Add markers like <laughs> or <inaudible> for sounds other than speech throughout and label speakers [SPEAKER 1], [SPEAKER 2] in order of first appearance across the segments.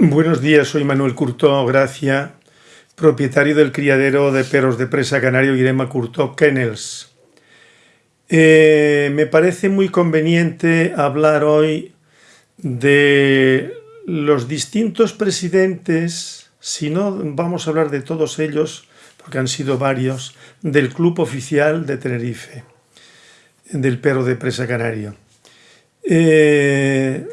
[SPEAKER 1] Buenos días, soy Manuel Curto Gracia, propietario del criadero de perros de presa canario Irema Curto Kennels. Eh, me parece muy conveniente hablar hoy de los distintos presidentes, si no vamos a hablar de todos ellos, porque han sido varios, del Club Oficial de Tenerife, del perro de presa canario. Eh,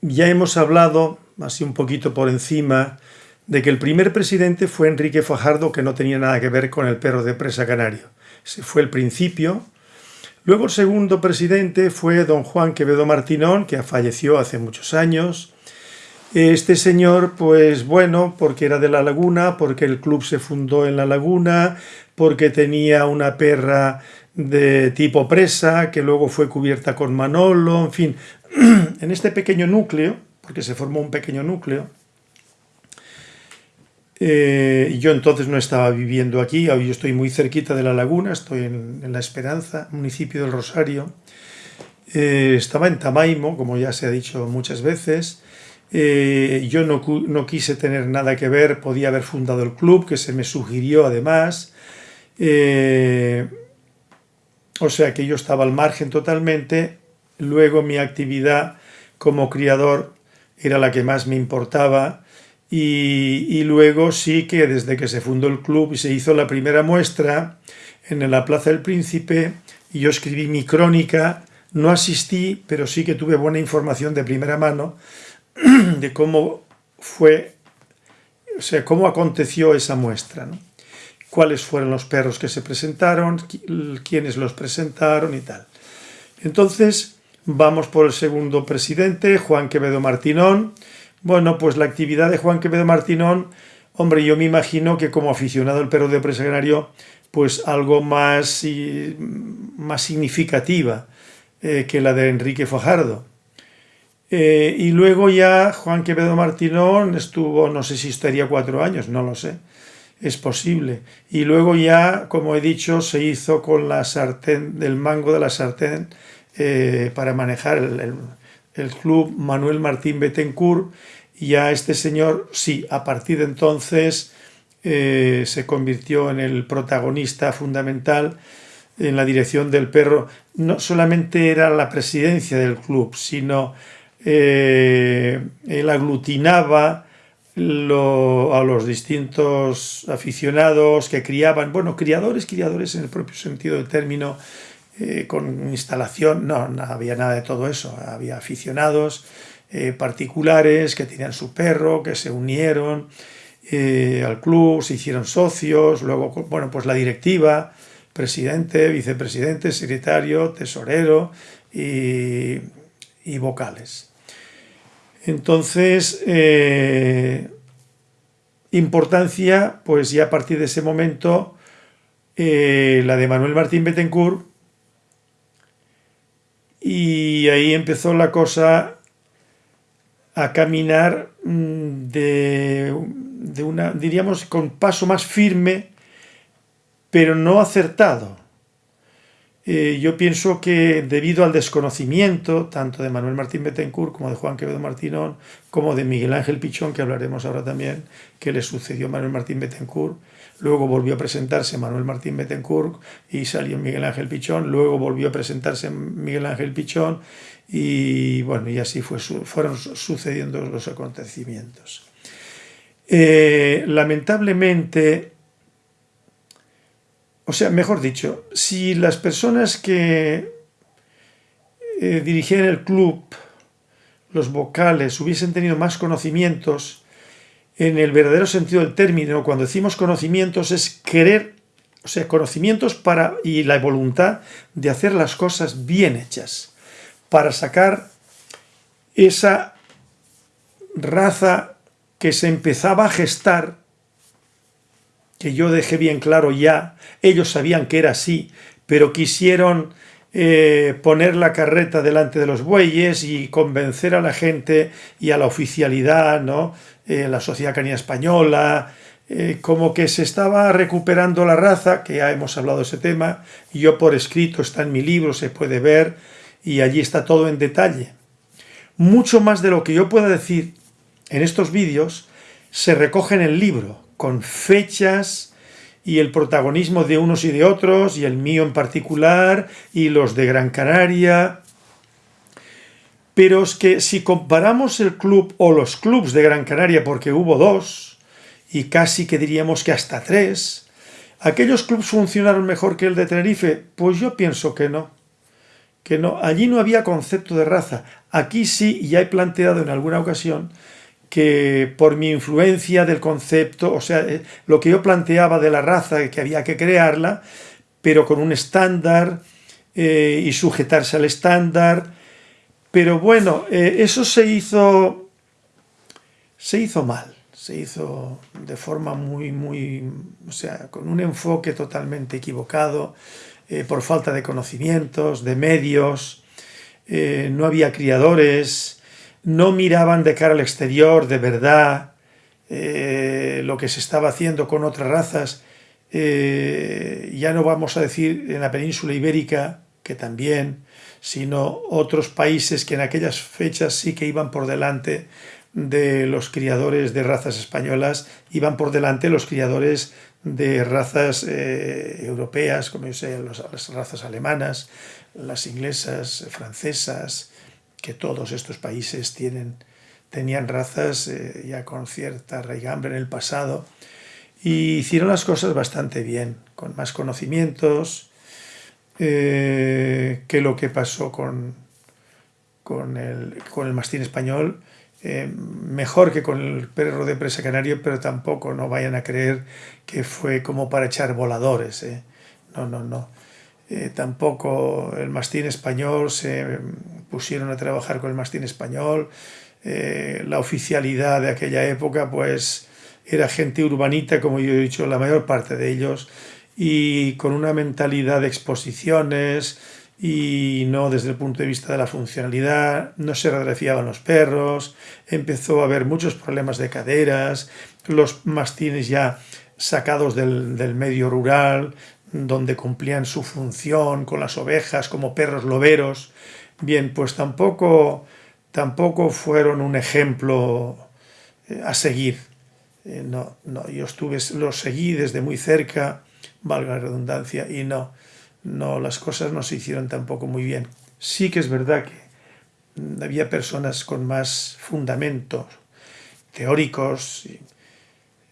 [SPEAKER 1] ya hemos hablado así un poquito por encima, de que el primer presidente fue Enrique Fajardo, que no tenía nada que ver con el perro de presa canario. Ese fue el principio. Luego el segundo presidente fue don Juan Quevedo Martinón, que falleció hace muchos años. Este señor, pues bueno, porque era de La Laguna, porque el club se fundó en La Laguna, porque tenía una perra de tipo presa, que luego fue cubierta con Manolo, en fin, <clears throat> en este pequeño núcleo, porque se formó un pequeño núcleo. Eh, yo entonces no estaba viviendo aquí, hoy yo estoy muy cerquita de la laguna, estoy en, La Esperanza, municipio del Rosario. Eh, estaba en Tamaimo, como ya se ha dicho muchas veces. Eh, yo no, no, quise tener nada que ver, podía haber fundado el club, que se me sugirió además. o sea que yo estaba al margen totalmente. Luego mi actividad como criador era la que más me importaba y, luego sí que desde que se fundó el club y se hizo la primera muestra en la Plaza del Príncipe yo escribí mi crónica, no asistí, pero sí que tuve buena información de primera mano <clears throat> de cómo fue, o sea, cómo aconteció esa muestra, cuáles fueron los perros que se presentaron, quiénes los presentaron y tal. Entonces, Vamos por el segundo presidente, Juan Quevedo Martinón. Bueno, pues la actividad de Juan Quevedo Martinón, hombre, yo me imagino que como aficionado al perro de presa canario, pues algo más, más significativa eh, que la de Enrique Fajardo. Eh, y luego ya Juan Quevedo Martinón estuvo, no sé si estaría cuatro años, no lo sé, es posible. Y luego ya, como he dicho, se hizo con la sartén, del mango de la sartén, eh, para manejar el, club Manuel Martín Betancourt y ya este señor, sí, a partir de entonces eh, se convirtió en el protagonista fundamental en la dirección del perro. No solamente era la presidencia del club, sino eh, él aglutinaba a los distintos aficionados que criaban, bueno, criadores, criadores en el propio sentido del término, eh, con instalación, no, no, había nada de todo eso, había aficionados eh, particulares que tenían su perro, que se unieron eh, al club, se hicieron socios, luego, bueno, pues la directiva, presidente, vicepresidente, secretario, tesorero y, y vocales. Entonces, importancia, pues ya a partir de ese momento, la de Manuel Martín Betancourt y ahí empezó la cosa a caminar mm, de, una, diríamos, con paso más firme, pero no acertado. Eh, yo pienso que debido al desconocimiento, tanto de Manuel Martín Betancourt como de Juan Quevedo Martínón, como de Miguel Ángel Pichón, que hablaremos ahora también, que le sucedió a Manuel Martín Betancourt, luego volvió a presentarse Manuel Martín Betancourt y salió Miguel Ángel Pichón, luego volvió a presentarse Miguel Ángel Pichón y bueno, y así fue, fueron sucediendo los acontecimientos. Eh, lamentablemente, o sea, mejor dicho, si las personas que eh, dirigían el club, los vocales, hubiesen tenido más conocimientos, en el verdadero sentido del término, cuando decimos conocimientos es querer, o sea, conocimientos para y la voluntad de hacer las cosas bien hechas, para sacar esa raza que se empezaba a gestar, que yo dejé bien claro ya, ellos sabían que era así, pero quisieron eh, poner la carreta delante de los bueyes y convencer a la gente y a la oficialidad, ¿no? Eh, la sociedad canina española, eh, como que se estaba recuperando la raza, que ya hemos hablado de ese tema, yo por escrito, está en mi libro, se puede ver, y allí está todo en detalle. Mucho más de lo que yo pueda decir en estos vídeos se recoge en el libro, con fechas y el protagonismo de unos y de otros, y el mío en particular, y los de Gran Canaria. Pero es que si comparamos el club o los clubs de Gran Canaria, porque hubo dos, y casi que diríamos que hasta tres, ¿aquellos clubs funcionaron mejor que el de Tenerife? Pues yo pienso que no. Que no. Allí no había concepto de raza. Aquí sí, y ya he planteado en alguna ocasión, que por mi influencia del concepto, o sea, eh, lo que yo planteaba de la raza, que había que crearla, pero con un estándar eh, y sujetarse al estándar. Pero bueno, eh, eso se hizo, se hizo mal, se hizo de forma muy, muy, o sea, con un enfoque totalmente equivocado, por falta de conocimientos, de medios, no había criadores, no miraban de cara al exterior de verdad eh, lo que se estaba haciendo con otras razas, eh, ya no vamos a decir en la península ibérica, que también, sino otros países que en aquellas fechas sí que iban por delante de los criadores de razas españolas, iban por delante los criadores de razas eh, europeas, como yo sé, las razas alemanas, las inglesas, francesas, que todos estos países tienen, tenían razas eh, ya con cierta raigambre en el pasado y hicieron las cosas bastante bien, con más conocimientos eh, que lo que pasó con, con, el, con el mastín español, eh, mejor que con el perro de presa canario, pero tampoco no vayan a creer que fue como para echar voladores. No, no, no. tampoco el mastín español se pusieron a trabajar con el mastín español. Eh, la oficialidad de aquella época pues era gente urbanita, como yo he dicho, la mayor parte de ellos, y con una mentalidad de exposiciones y no desde el punto de vista de la funcionalidad, no se radiografiaban los perros, empezó a haber muchos problemas de caderas, los mastines ya sacados del, del medio rural, donde cumplían su función con las ovejas como perros loberos, Bien, pues tampoco, tampoco fueron un ejemplo eh, a seguir. Eh, no, no, yo estuve, los seguí desde muy cerca, valga la redundancia, y no, no, las cosas no se hicieron tampoco muy bien. Sí que es verdad que había personas con más fundamentos teóricos,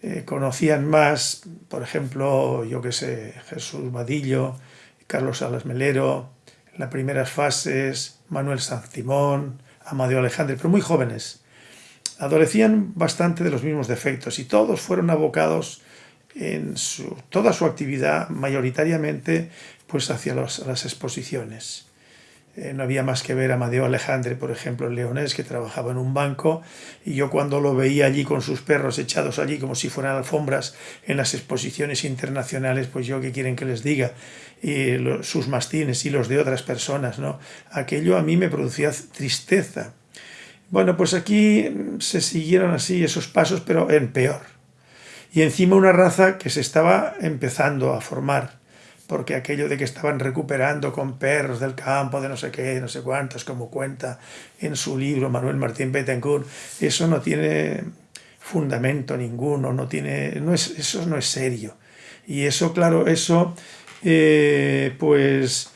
[SPEAKER 1] eh, conocían más, por ejemplo, yo que sé, Jesús Vadillo, Carlos Salas Melero, en las primeras fases, Manuel Timón, Amadeo Alejandro, pero muy jóvenes. Adolecían bastante de los mismos defectos y todos fueron abocados en su, toda su actividad mayoritariamente pues hacia las exposiciones. Eh, no había más que ver a Amadeo Alejandre, por ejemplo, el leonés, que trabajaba en un banco, y yo cuando lo veía allí con sus perros echados allí como si fueran alfombras en las exposiciones internacionales, pues yo qué quieren que les diga, y sus mastines y los de otras personas, ¿no? Aquello a mí me producía tristeza. Bueno, pues aquí se siguieron así esos pasos, pero en peor. Y encima una raza que se estaba empezando a formar porque aquello de que estaban recuperando con perros del campo, de no sé qué, no sé cuántos, como cuenta en su libro Manuel Martín Betancourt, eso no tiene fundamento ninguno, no tiene, no es, eso no es serio. Y eso, claro, eso eh, pues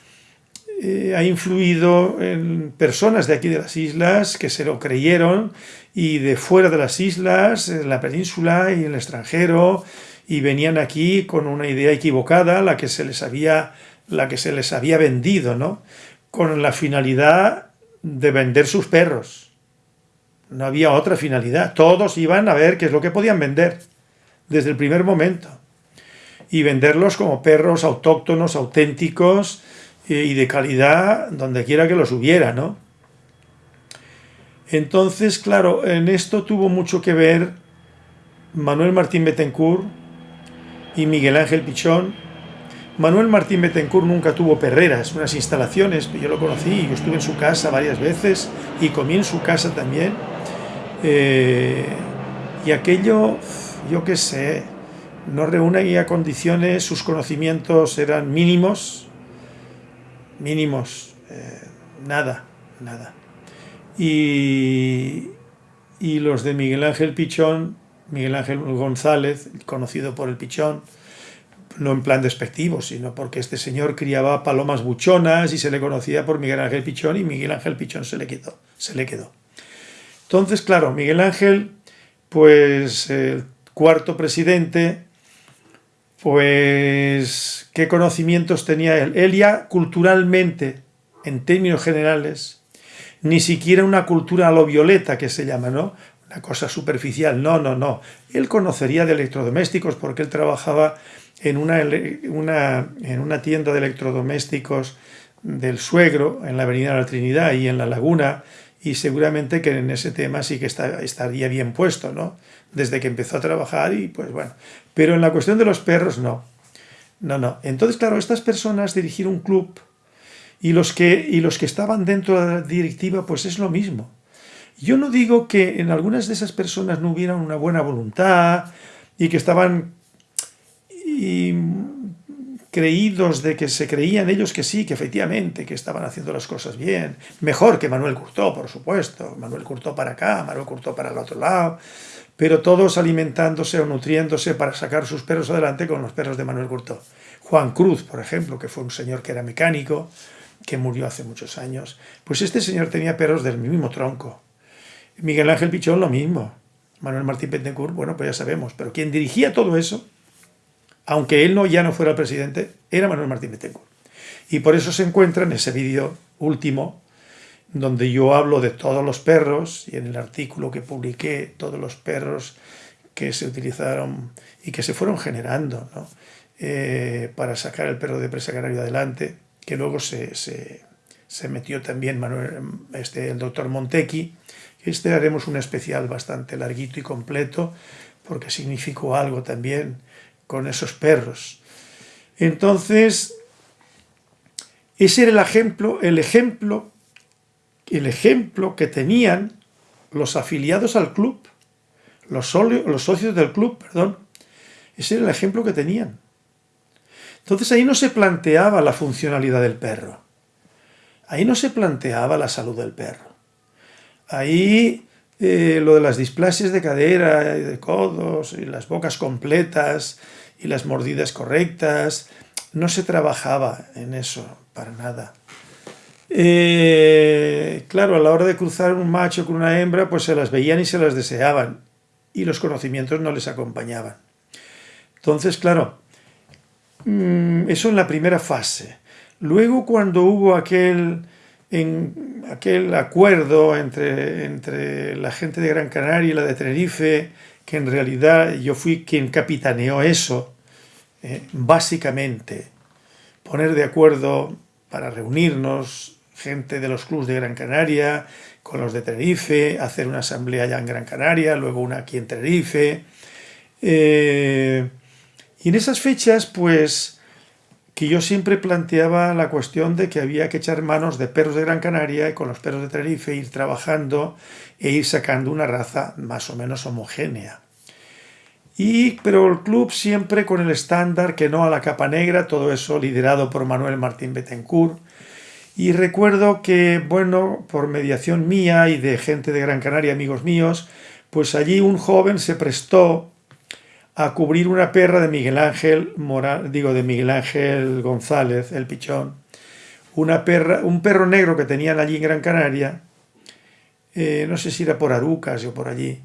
[SPEAKER 1] eh, ha influido en personas de aquí de las islas que se lo creyeron y de fuera de las islas, en la península y en el extranjero, y venían aquí con una idea equivocada, la que se les había, la que se les había vendido, ¿no? Con la finalidad de vender sus perros. No había otra finalidad. Todos iban a ver qué es lo que podían vender desde el primer momento. Y venderlos como perros autóctonos, auténticos y de calidad donde quiera que los hubiera, ¿no? Entonces, claro, en esto tuvo mucho que ver Manuel Martín Betancourt, y Miguel Ángel Pichón. Manuel Martín Betancourt nunca tuvo perreras, unas instalaciones, yo lo conocí, yo estuve en su casa varias veces y comí en su casa también. Eh, y aquello, yo qué sé, no reúne condiciones, sus conocimientos eran mínimos, mínimos, eh, nada, nada. Y, y los de Miguel Ángel Pichón, Miguel Ángel González, conocido por el Pichón, no en plan despectivo, sino porque este señor criaba palomas buchonas y se le conocía por Miguel Ángel Pichón y Miguel Ángel Pichón se le quedó. Se le quedó. Entonces, claro, Miguel Ángel, pues el cuarto presidente, pues qué conocimientos tenía él. Él ya culturalmente, en términos generales, ni siquiera una cultura a lo violeta que se llama, ¿no? Una cosa superficial, no, no, no. Él conocería de electrodomésticos porque él trabajaba en una, en una tienda de electrodomésticos del suegro, en la avenida de la Trinidad y en la Laguna, y seguramente que en ese tema sí que estaría bien puesto, ¿no? Desde que empezó a trabajar y pues bueno. Pero en la cuestión de los perros, no. No, no. Entonces, claro, estas personas dirigir un club y los que, y los que estaban dentro de la directiva, pues es lo mismo. Yo no digo que en algunas de esas personas no hubiera una buena voluntad y que estaban creídos de que se creían ellos que sí, que efectivamente, que estaban haciendo las cosas bien. Mejor que Manuel Curtó, por supuesto. Manuel Curtó para acá, Manuel Curtó para el otro lado. Pero todos alimentándose o nutriéndose para sacar sus perros adelante con los perros de Manuel Curtó. Juan Cruz, por ejemplo, que fue un señor que era mecánico, que murió hace muchos años. Pues este señor tenía perros del mismo tronco. Miguel Ángel Pichón lo mismo. Manuel Martín Pentencourt, bueno, pues ya sabemos. Pero quien dirigía todo eso aunque él no, ya no fuera el presidente, era Manuel Martín Betancourt. Y por eso se encuentra en ese vídeo último, donde yo hablo de todos los perros, y en el artículo que publiqué, todos los perros que se utilizaron y que se fueron generando eh, para sacar el perro de presa canario adelante, que luego se, se, metió también Manuel, este, el doctor Montequi, este haremos un especial bastante larguito y completo, porque significó algo también con esos perros. Entonces, ese era el ejemplo, el ejemplo, el ejemplo que tenían los afiliados al club, los, los socios del club, perdón. Ese era el ejemplo que tenían. Entonces ahí no se planteaba la funcionalidad del perro. Ahí no se planteaba la salud del perro. Ahí eh, lo de las displasias de cadera y de codos y las bocas completas y las mordidas correctas. No se trabajaba en eso para nada. Eh, claro, a la hora de cruzar un macho con una hembra, pues se las veían y se las deseaban. Y los conocimientos no les acompañaban. Entonces, claro, mm, eso en la primera fase. Luego, cuando hubo aquel, en, aquel acuerdo entre, entre la gente de Gran Canaria y la de Tenerife, que en realidad yo fui quien capitaneó eso, eh, básicamente poner de acuerdo para reunirnos gente de los clubes de Gran Canaria con los de Tenerife, hacer una asamblea allá en Gran Canaria, luego una aquí en Tenerife. Eh, y en esas fechas, pues, que yo siempre planteaba la cuestión de que había que echar manos de perros de Gran Canaria y con los perros de Tenerife ir trabajando e ir sacando una raza más o menos homogénea. Y, pero el club siempre con el estándar que no a la capa negra, todo eso liderado por Manuel Martín Betancourt. Y recuerdo que, bueno, por mediación mía y de gente de Gran Canaria, amigos míos, pues allí un joven se prestó a cubrir una perra de Miguel Ángel digo de Miguel Ángel González, el pichón, una perra, un perro negro que tenían allí en Gran Canaria, eh, no sé si era por Arucas o por allí,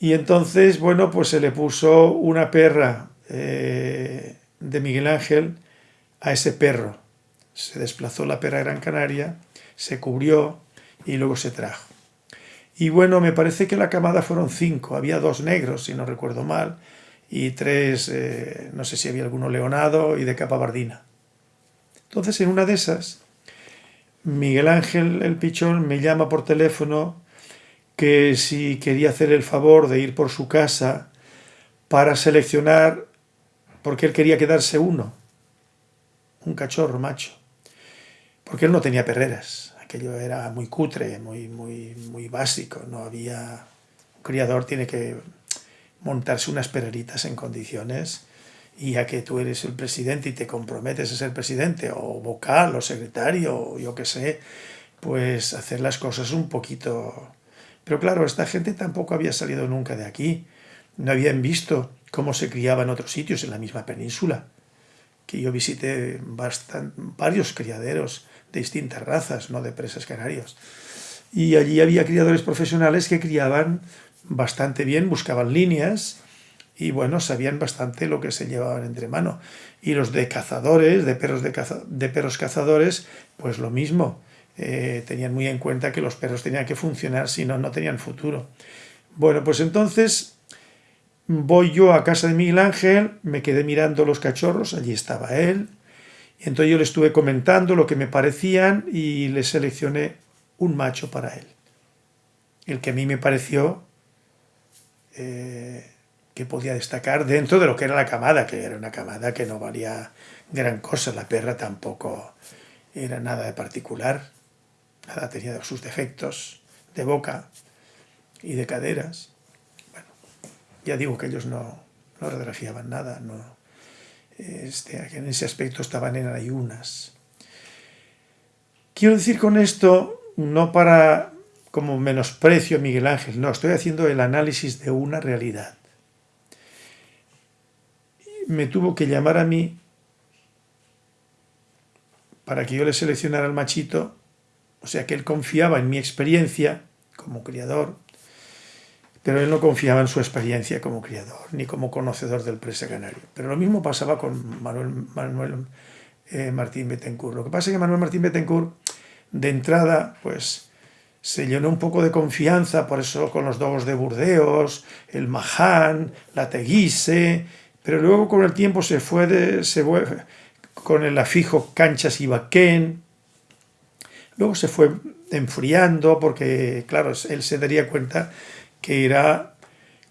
[SPEAKER 1] y entonces, bueno, pues se le puso una perra eh, de Miguel Ángel a ese perro. Se desplazó la perra a Gran Canaria, se cubrió y luego se trajo. Y bueno, me parece que la camada fueron cinco. Había dos negros, si no recuerdo mal, y tres, eh, no sé si había alguno leonado y de capa bardina. Entonces, en una de esas, Miguel Ángel, el pichón, me llama por teléfono que si quería hacer el favor de ir por su casa para seleccionar, porque él quería quedarse uno, un cachorro macho, porque él no tenía perreras, aquello era muy cutre, muy, muy, muy básico, no había... Un criador tiene que montarse unas perreritas en condiciones y ya que tú eres el presidente y te comprometes a ser presidente o vocal o secretario o yo qué sé, pues hacer las cosas un poquito Pero claro, esta gente tampoco había salido nunca de aquí. No habían visto cómo se criaba en otros sitios en la misma península. Que yo visité varios criaderos de distintas razas, no de presas canarios. Y allí había criadores profesionales que criaban bastante bien, buscaban líneas y bueno, sabían bastante lo que se llevaban entre mano. Y los de cazadores, de perros, de, perros cazadores, pues lo mismo. Eh, tenían muy en cuenta que los perros tenían que funcionar, si no, no tenían futuro. Bueno, pues entonces voy yo a casa de Miguel Ángel, me quedé mirando los cachorros, allí estaba él, y entonces yo le estuve comentando lo que me parecían y le seleccioné un macho para él. El que a mí me pareció eh, que podía destacar dentro de lo que era la camada, que era una camada que no valía gran cosa, la perra tampoco era nada de particular. Nada tenía sus defectos de boca y de caderas. Bueno, ya digo que ellos no, no radiografiaban nada, no, este, en ese aspecto estaban en ayunas. Quiero decir con esto, no para como menosprecio a Miguel Ángel, no, estoy haciendo el análisis de una realidad. Me tuvo que llamar a mí para que yo le seleccionara al machito o sea que él confiaba en mi experiencia como criador, pero él no confiaba en su experiencia como criador, ni como conocedor del presa canario. Pero lo mismo pasaba con Manuel, eh, Martín Betancourt. Lo que pasa es que Manuel Martín Betancourt, de entrada, pues se llenó un poco de confianza, por eso con los dogos de Burdeos, el Mahán, la Teguise, pero luego con el tiempo se fue, de, se con el afijo Canchas y Baquén, Luego se fue enfriando porque, claro, él se daría cuenta que era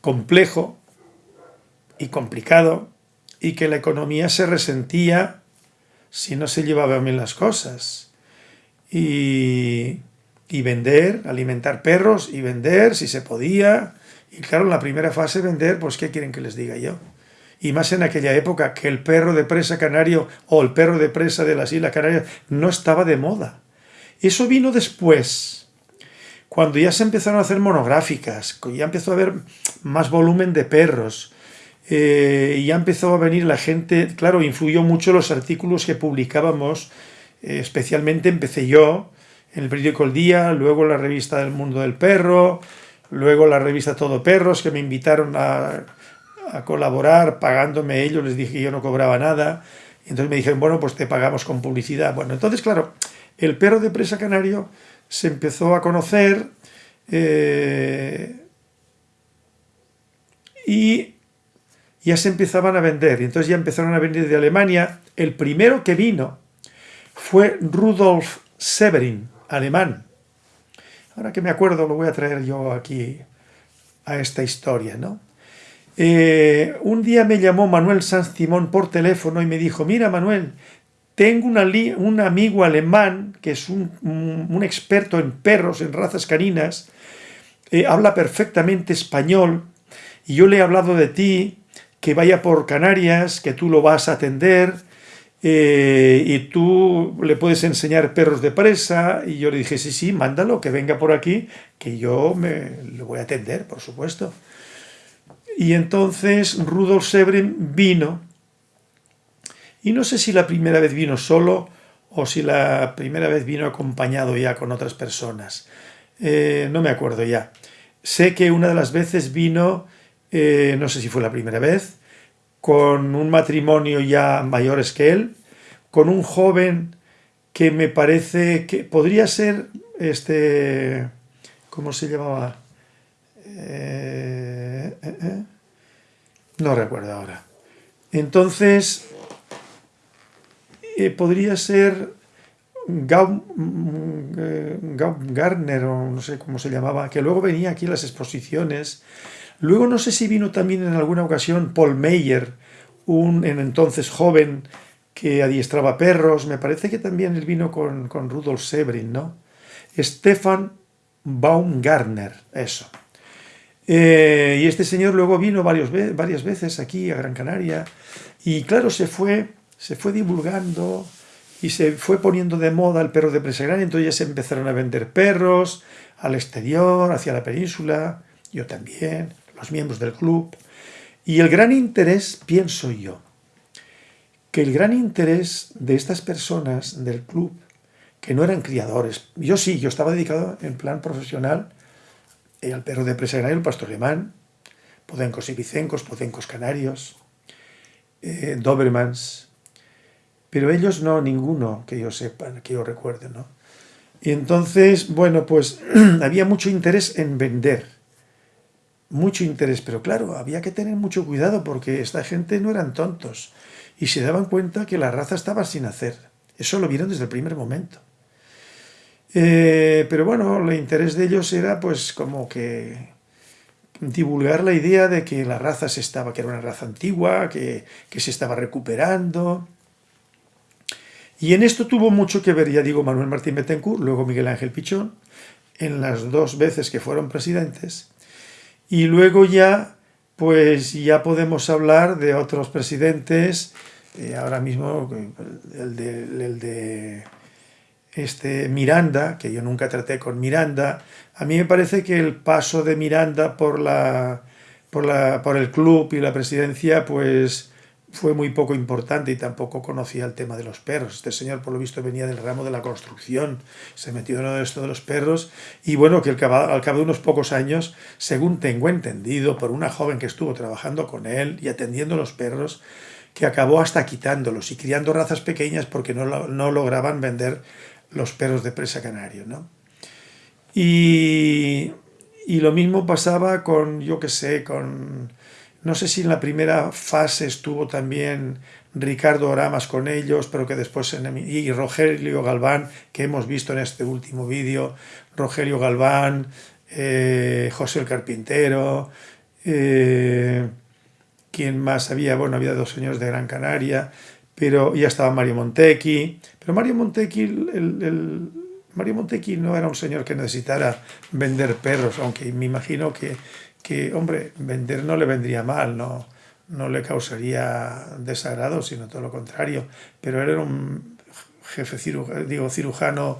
[SPEAKER 1] complejo y complicado y que la economía se resentía si no se llevaban bien las cosas. Y, y vender, alimentar perros y vender si se podía. Y claro, en la primera fase vender, pues ¿qué quieren que les diga yo? Y más en aquella época que el perro de presa canario o el perro de presa de las Islas Canarias no estaba de moda. Eso vino después, cuando ya se empezaron a hacer monográficas, ya empezó a haber más volumen de perros, eh, ya empezó a venir la gente, claro, influyó mucho los artículos que publicábamos, eh, especialmente empecé yo, el periódico El Día, luego la revista del Mundo del Perro, luego la revista Todo Perros, que me invitaron a, colaborar pagándome ellos, les dije que yo no cobraba nada, y entonces me dijeron, bueno, pues te pagamos con publicidad. Bueno, entonces, claro, el perro de presa canario se empezó a conocer eh, y ya se empezaban a vender. Y entonces ya empezaron a venir de Alemania. El primero que vino fue Rudolf Severin, alemán. Ahora que me acuerdo lo voy a traer yo aquí a esta historia, ¿no? Eh, un día me llamó Manuel Sanz Simón por teléfono y me dijo, mira Manuel, tengo un amigo alemán que es un, experto en perros, en razas caninas, eh, habla perfectamente español y yo le he hablado de ti, que vaya por Canarias, que tú lo vas a atender eh, y tú le puedes enseñar perros de presa y yo le dije, sí, sí, mándalo, que venga por aquí, que yo me, le voy a atender, por supuesto. Y entonces Rudolf Severin vino y no sé si la primera vez vino solo o si la primera vez vino acompañado ya con otras personas. Eh, no me acuerdo ya. Sé que una de las veces vino, eh, no sé si fue la primera vez, con un matrimonio ya mayores que él, con un joven que me parece que podría ser, este, ¿cómo se llamaba? Eh, no recuerdo ahora. Entonces, eh, podría ser Gau, eh, Gardner, o no sé cómo se llamaba, que luego venía aquí a las exposiciones. Luego no sé si vino también en alguna ocasión Paul Meyer, un en entonces joven que adiestraba perros. Me parece que también él vino con, Rudolf Severin, ¿no? Stefan Baumgartner, eso. Eh, y este señor luego vino varias veces aquí a Gran Canaria y claro, se fue se fue divulgando y se fue poniendo de moda el perro de presa grande, entonces ya se empezaron a vender perros al exterior, hacia la península, yo también, los miembros del club. Y el gran interés, pienso yo, que el gran interés de estas personas del club, que no eran criadores, yo sí, yo estaba dedicado en plan profesional eh, al perro de presa grande, el pastor alemán, podencos y vicencos, podencos canarios, eh, Dobermans, pero ellos no, ninguno que yo sepa, que yo recuerde, ¿no? Y entonces, bueno, pues <clears throat> había mucho interés en vender, mucho interés, pero claro, había que tener mucho cuidado porque esta gente no eran tontos y se daban cuenta que la raza estaba sin hacer. Eso lo vieron desde el primer momento. Eh, pero bueno, el interés de ellos era pues como que divulgar la idea de que la raza se estaba, que era una raza antigua, que, que se estaba recuperando, y en esto tuvo mucho que ver, ya digo, Manuel Martín Betancourt, luego Miguel Ángel Pichón, en las dos veces que fueron presidentes. Y luego ya, pues ya podemos hablar de otros presidentes, eh, ahora mismo el de, el de este Miranda, que yo nunca traté con Miranda, a mí me parece que el paso de Miranda por, la, por, la, por el club y la presidencia, pues fue muy poco importante y tampoco conocía el tema de los perros. Este señor, por lo visto, venía del ramo de la construcción, se metió en esto de los perros y bueno, que al cabo, de unos pocos años, según tengo entendido, por una joven que estuvo trabajando con él y atendiendo los perros, que acabó hasta quitándolos y criando razas pequeñas porque no, no lograban vender los perros de presa canario. ¿no? Y, y lo mismo pasaba con, yo qué sé, con no sé si en la primera fase estuvo también Ricardo Oramas con ellos, pero que después... Y Rogelio Galván, que hemos visto en este último vídeo. Rogelio Galván, eh, José el Carpintero... Eh, ¿Quién más había? Bueno, había dos señores de Gran Canaria, pero ya estaba Mario Montecchi. Pero Mario Montecchi, el, Mario Montecchi no era un señor que necesitara vender perros, aunque me imagino que que, hombre, vender no le vendría mal, no, no le causaría desagrado, sino todo lo contrario. Pero él era un jefe digo, cirujano,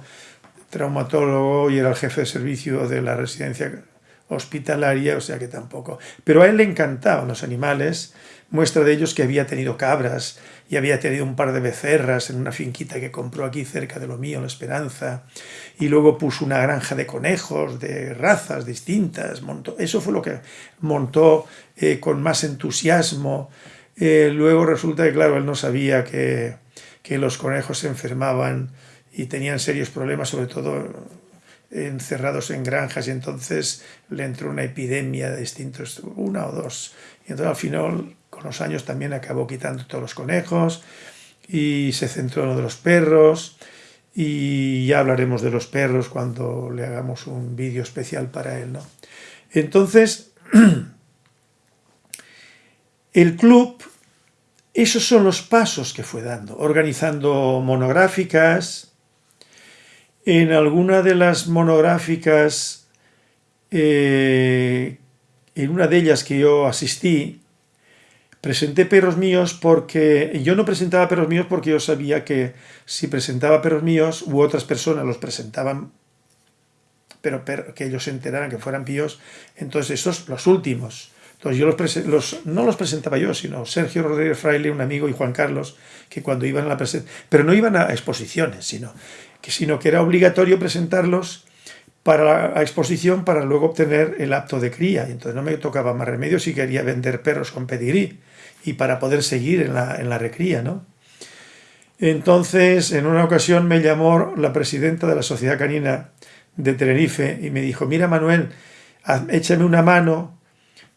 [SPEAKER 1] traumatólogo y era el jefe de servicio de la residencia hospitalaria, o sea que tampoco. Pero a él le encantaban los animales, muestra de ellos que había tenido cabras y había tenido un par de becerras en una finquita que compró aquí cerca de lo mío, La Esperanza, y luego puso una granja de conejos, de razas distintas, montó, eso fue lo que montó eh, con más entusiasmo. Eh, luego resulta que, claro, él no sabía que, que los conejos se enfermaban y tenían serios problemas, sobre todo encerrados en granjas y entonces le entró una epidemia de distintos, una o dos. Y entonces al final, con los años también acabó quitando todos los conejos y se centró en lo de los perros y ya hablaremos de los perros cuando le hagamos un vídeo especial para él. ¿no? Entonces, <clears throat> el club, esos son los pasos que fue dando, organizando monográficas, en alguna de las monográficas, eh, en una de ellas que yo asistí, presenté perros míos porque yo no presentaba perros míos porque yo sabía que si presentaba perros míos u otras personas los presentaban, pero, que ellos se enteraran que fueran píos, entonces esos los últimos. Entonces yo los, no los presentaba yo, sino Sergio Rodríguez Fraile, un amigo, y Juan Carlos, que cuando iban a la presentación, pero no iban a exposiciones, sino sino que era obligatorio presentarlos para exposición para luego obtener el acto de cría. Entonces no me tocaba más remedio si quería vender perros con pedigrí y para poder seguir en la, en la recría. ¿no? Entonces, en una ocasión me llamó la presidenta de la Sociedad Canina de Tenerife y me dijo, mira Manuel, échame una mano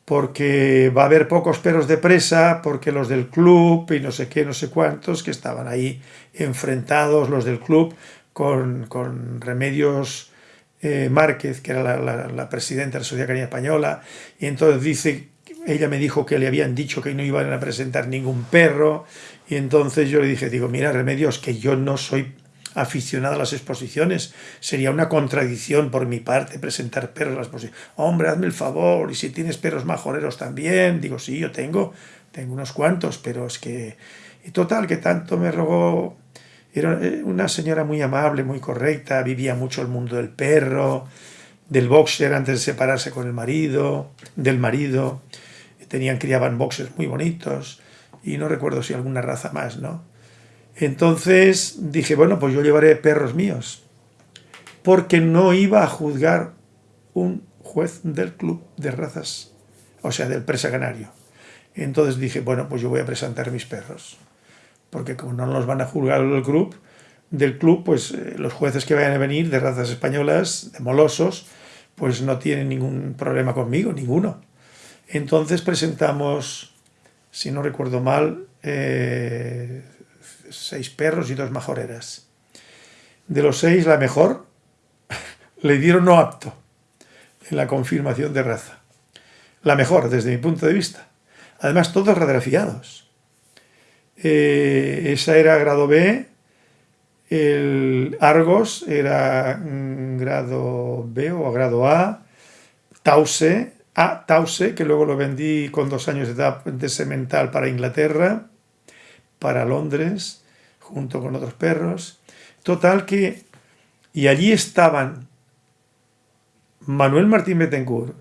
[SPEAKER 1] porque va a haber pocos perros de presa, porque los del club y no sé qué, no sé cuántos, que estaban ahí enfrentados, los del club, con, Remedios eh, Márquez, que era la, presidenta de la Sociedad Canina Española, y entonces dice, ella me dijo que le habían dicho que no iban a presentar ningún perro, y entonces yo le dije, digo, mira Remedios, que yo no soy aficionado a las exposiciones, sería una contradicción por mi parte presentar perros a las exposiciones. Hombre, hazme el favor, y si tienes perros majoreros también, digo, sí, yo tengo, tengo unos cuantos, pero es que... Y total, que tanto me rogó Era eh, una señora muy amable, muy correcta, vivía mucho el mundo del perro, del boxer antes de separarse con el marido, del marido. Tenían, criaban boxers muy bonitos y no recuerdo si alguna raza más, ¿no? Entonces dije, bueno, pues yo llevaré perros míos, porque no iba a juzgar un juez del club de razas, o sea, del presa canario. Entonces dije, bueno, pues yo voy a presentar mis perros, porque como no los van a juzgar el club, del club, pues eh, los jueces que vayan a venir de razas españolas, de molosos, pues no tienen ningún problema conmigo, ninguno. Entonces presentamos, si no recuerdo mal, eh, seis perros y dos majoreras. De los seis, la mejor <laughs> le dieron no apto en la confirmación de raza. La mejor, desde mi punto de vista. Además, todos radiografiados. Eh, esa era grado B, el Argos era grado B o grado A, Tause, A, Tause, que luego lo vendí con dos años de edad de semental para Inglaterra, para Londres, junto con otros perros. Total que, y allí estaban Manuel Martín Betancourt,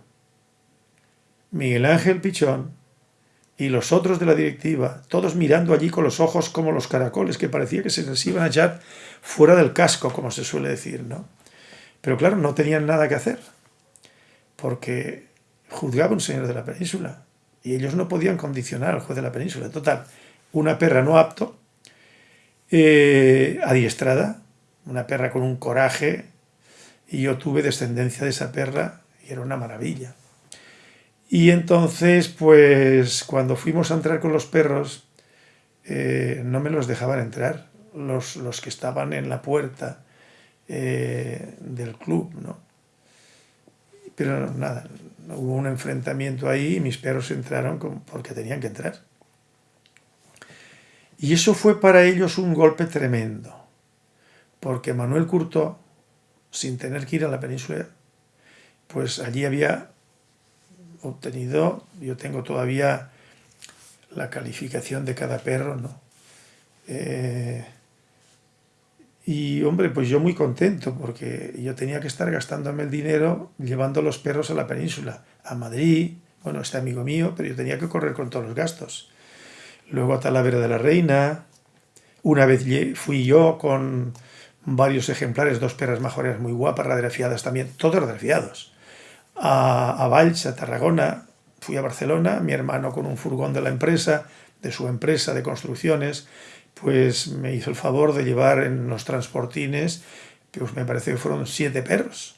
[SPEAKER 1] Miguel Ángel Pichón y los otros de la directiva, todos mirando allí con los ojos como los caracoles, que parecía que se les iban a echar fuera del casco, como se suele decir, ¿no? Pero claro, no tenían nada que hacer, porque juzgaba un señor de la península, y ellos no podían condicionar al juez de la península. Total, una perra no apto, eh, adiestrada, una perra con un coraje, y yo tuve descendencia de esa perra y era una maravilla. Y entonces, pues cuando fuimos a entrar con los perros, eh, no me los dejaban entrar, los, los que estaban en la puerta eh, del club, ¿no? Pero nada, hubo un enfrentamiento ahí y mis perros entraron porque tenían que entrar. Y eso fue para ellos un golpe tremendo, porque Manuel Curto, sin tener que ir a la península, pues allí había obtenido, yo tengo todavía la calificación de cada perro, ¿no? Eh, y hombre, pues yo muy contento porque yo tenía que estar gastándome el dinero llevando los perros a la península, a Madrid, bueno, este amigo mío, pero yo tenía que correr con todos los gastos luego a Talavera de la Reina. Una vez fui yo con varios ejemplares, dos perras majoreras muy guapas, radiografiadas también, todos radiografiados. A, a Valls, a Tarragona, fui a Barcelona, mi hermano con un furgón de la empresa, de su empresa de construcciones, pues me hizo el favor de llevar en los transportines, pues me parece que fueron siete perros.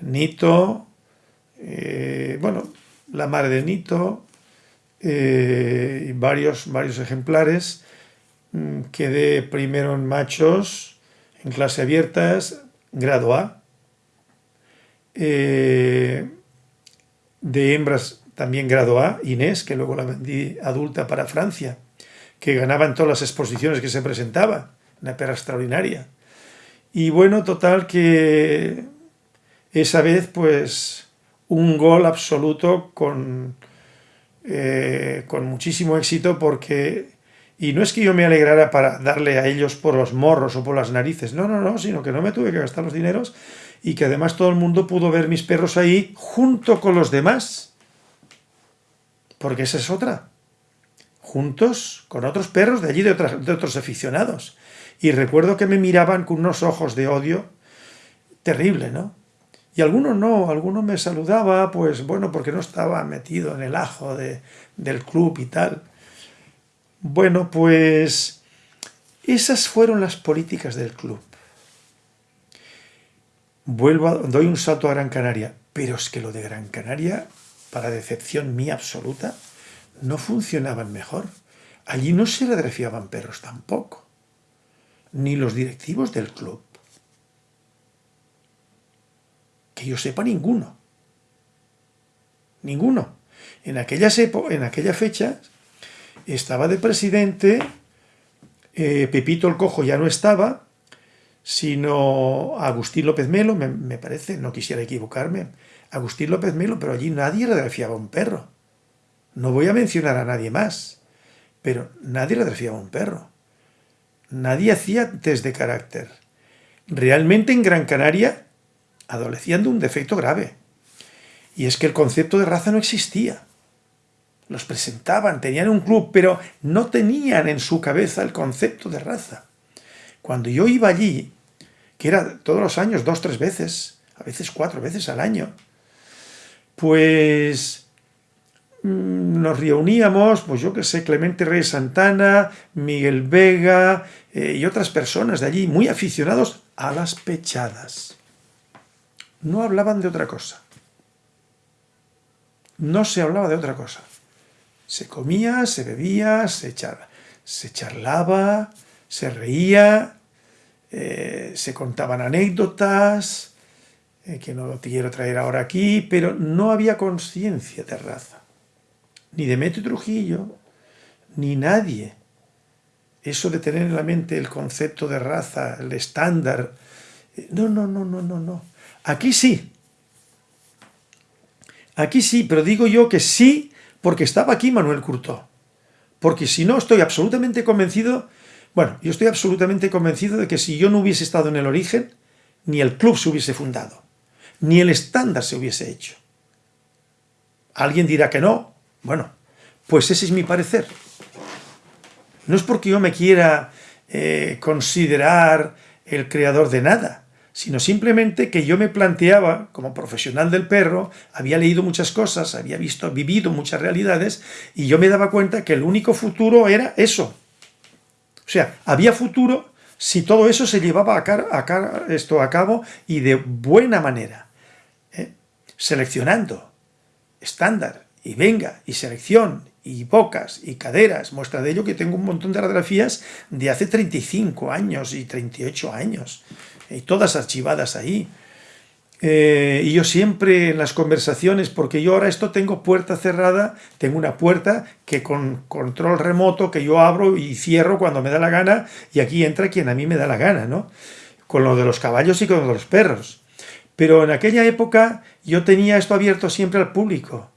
[SPEAKER 1] Nito, eh, bueno, la madre de Nito, eh, varios, varios ejemplares. Mm, quedé primero en machos, en clase abiertas, grado A. Eh, de hembras también grado A, Inés, que luego la vendí adulta para Francia, que ganaba en todas las exposiciones que se presentaba, una perra extraordinaria. Y bueno, total que esa vez pues un gol absoluto con eh, con muchísimo éxito porque... Y no es que yo me alegrara para darle a ellos por los morros o por las narices, no, no, no, sino que no me tuve que gastar los dineros y que además todo el mundo pudo ver mis perros ahí junto con los demás. Porque esa es otra. Juntos con otros perros de allí, de, otros aficionados. Y recuerdo que me miraban con unos ojos de odio terrible, ¿no? Y algunos no, algunos me saludaba, pues bueno, porque no estaba metido en el ajo de, del club y tal. Bueno, pues esas fueron las políticas del club. Vuelvo, a, doy un salto a Gran Canaria, pero es que lo de Gran Canaria, para decepción mía absoluta, no funcionaban mejor. Allí no se redrefiaban perros tampoco, ni los directivos del club. Que yo sepa ninguno. Ninguno. En, en aquella fecha estaba de presidente, eh, Pepito el Cojo ya no estaba, sino Agustín López Melo, me, parece, no quisiera equivocarme, Agustín López Melo, pero allí nadie radiografiaba un perro. No voy a mencionar a nadie más, pero nadie radiografiaba un perro. nadie hacía test de carácter. Realmente en Gran Canaria adolecían de un defecto grave. Y es que el concepto de raza no existía. Los presentaban, tenían un club, pero no tenían en su cabeza el concepto de raza. Cuando yo iba allí, que era todos los años, dos, tres veces, a veces cuatro veces al año, pues nos reuníamos, pues yo que sé, Clemente Reyes Santana, Miguel Vega eh, y otras personas de allí, muy aficionados a las pechadas. No hablaban de otra cosa. No se hablaba de otra cosa. Se comía, se bebía, se, se charlaba, se reía, eh, se contaban anécdotas, eh, que no te quiero traer ahora aquí, pero no había conciencia de raza. Ni de Demetrio Trujillo, ni nadie. Eso de tener en la mente el concepto de raza, el estándar. Eh, no, no, no, no, no, no. Aquí sí. Aquí sí, pero digo yo que sí porque estaba aquí Manuel Curtó. Porque si no, estoy absolutamente convencido, bueno, yo estoy absolutamente convencido de que si yo no hubiese estado en el origen, ni el club se hubiese fundado ni el estándar se hubiese hecho. Alguien dirá que no. Bueno, pues ese es mi parecer. No es porque yo me quiera eh, considerar el creador de nada, sino simplemente que yo me planteaba, como profesional del perro, había leído muchas cosas, había visto, vivido muchas realidades, y yo me daba cuenta que el único futuro era eso. O sea, había futuro si todo eso se llevaba a, esto a cabo y de buena manera seleccionando estándar y venga y selección y bocas y caderas, muestra de ello que tengo un montón de radiografías de hace 35 años y 38 años, y todas archivadas ahí. Eh, y yo siempre en las conversaciones, porque yo ahora esto tengo puerta cerrada, tengo una puerta que con control remoto que yo abro y cierro cuando me da la gana, y aquí entra quien a mí me da la gana, ¿no? Con lo de los caballos y con lo de los perros. Pero en aquella época yo tenía esto abierto siempre al público.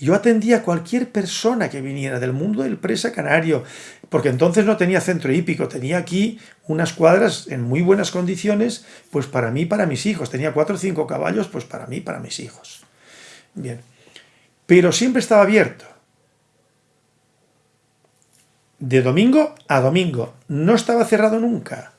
[SPEAKER 1] Yo atendía a cualquier persona que viniera del mundo del presa canario, porque entonces no tenía centro hípico, tenía aquí unas cuadras en muy buenas condiciones, pues para mí, para mis hijos. Tenía cuatro o cinco caballos, pues para mí, para mis hijos. Bien. Pero siempre estaba abierto. De domingo a domingo. No estaba cerrado nunca.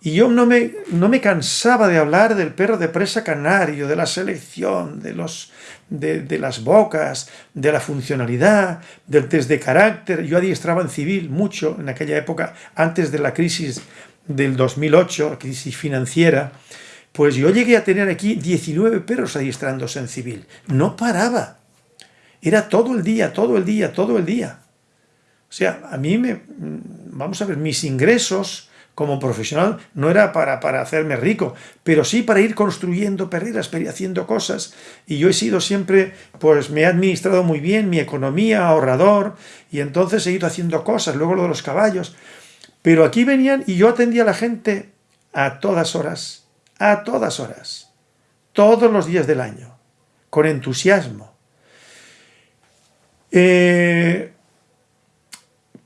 [SPEAKER 1] Y yo no me, no me cansaba de hablar del perro de presa canario, de la selección, de, los, de, las bocas, de la funcionalidad, del test de carácter. Yo adiestraba en civil mucho en aquella época, antes de la crisis del 2008, la crisis financiera, pues yo llegué a tener aquí 19 perros adiestrándose en civil. No paraba. Era todo el día, todo el día, todo el día. O sea, a mí me... Vamos a ver, mis ingresos como profesional no era para, para hacerme rico, pero sí para ir construyendo perreras, haciendo cosas. Y yo he sido siempre, pues me he administrado muy bien mi economía, ahorrador, y entonces he ido haciendo cosas, luego lo de los caballos. Pero aquí venían y yo atendía a la gente a todas horas, a todas horas, todos los días del año, con entusiasmo. Eh,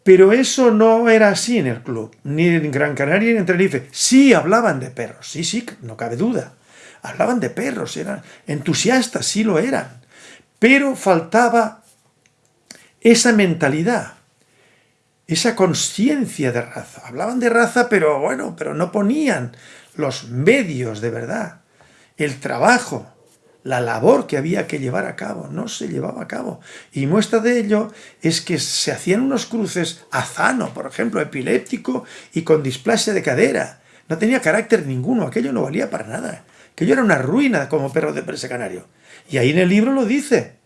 [SPEAKER 1] pero eso no era así en el club, ni en Gran Canaria ni en Tenerife. Sí hablaban de perros, sí, sí, no cabe duda. Hablaban de perros, eran entusiastas, sí lo eran. Pero faltaba esa mentalidad, esa conciencia de raza. Hablaban de raza, pero bueno, pero no ponían los medios de verdad, el trabajo, la labor que había que llevar a cabo, no se llevaba a cabo. Y muestra de ello es que se hacían unos cruces azano, por ejemplo, epiléptico y con displasia de cadera. No tenía carácter ninguno, aquello no valía para nada. Aquello era una ruina como perro de presa canario. Y ahí en el libro lo dice.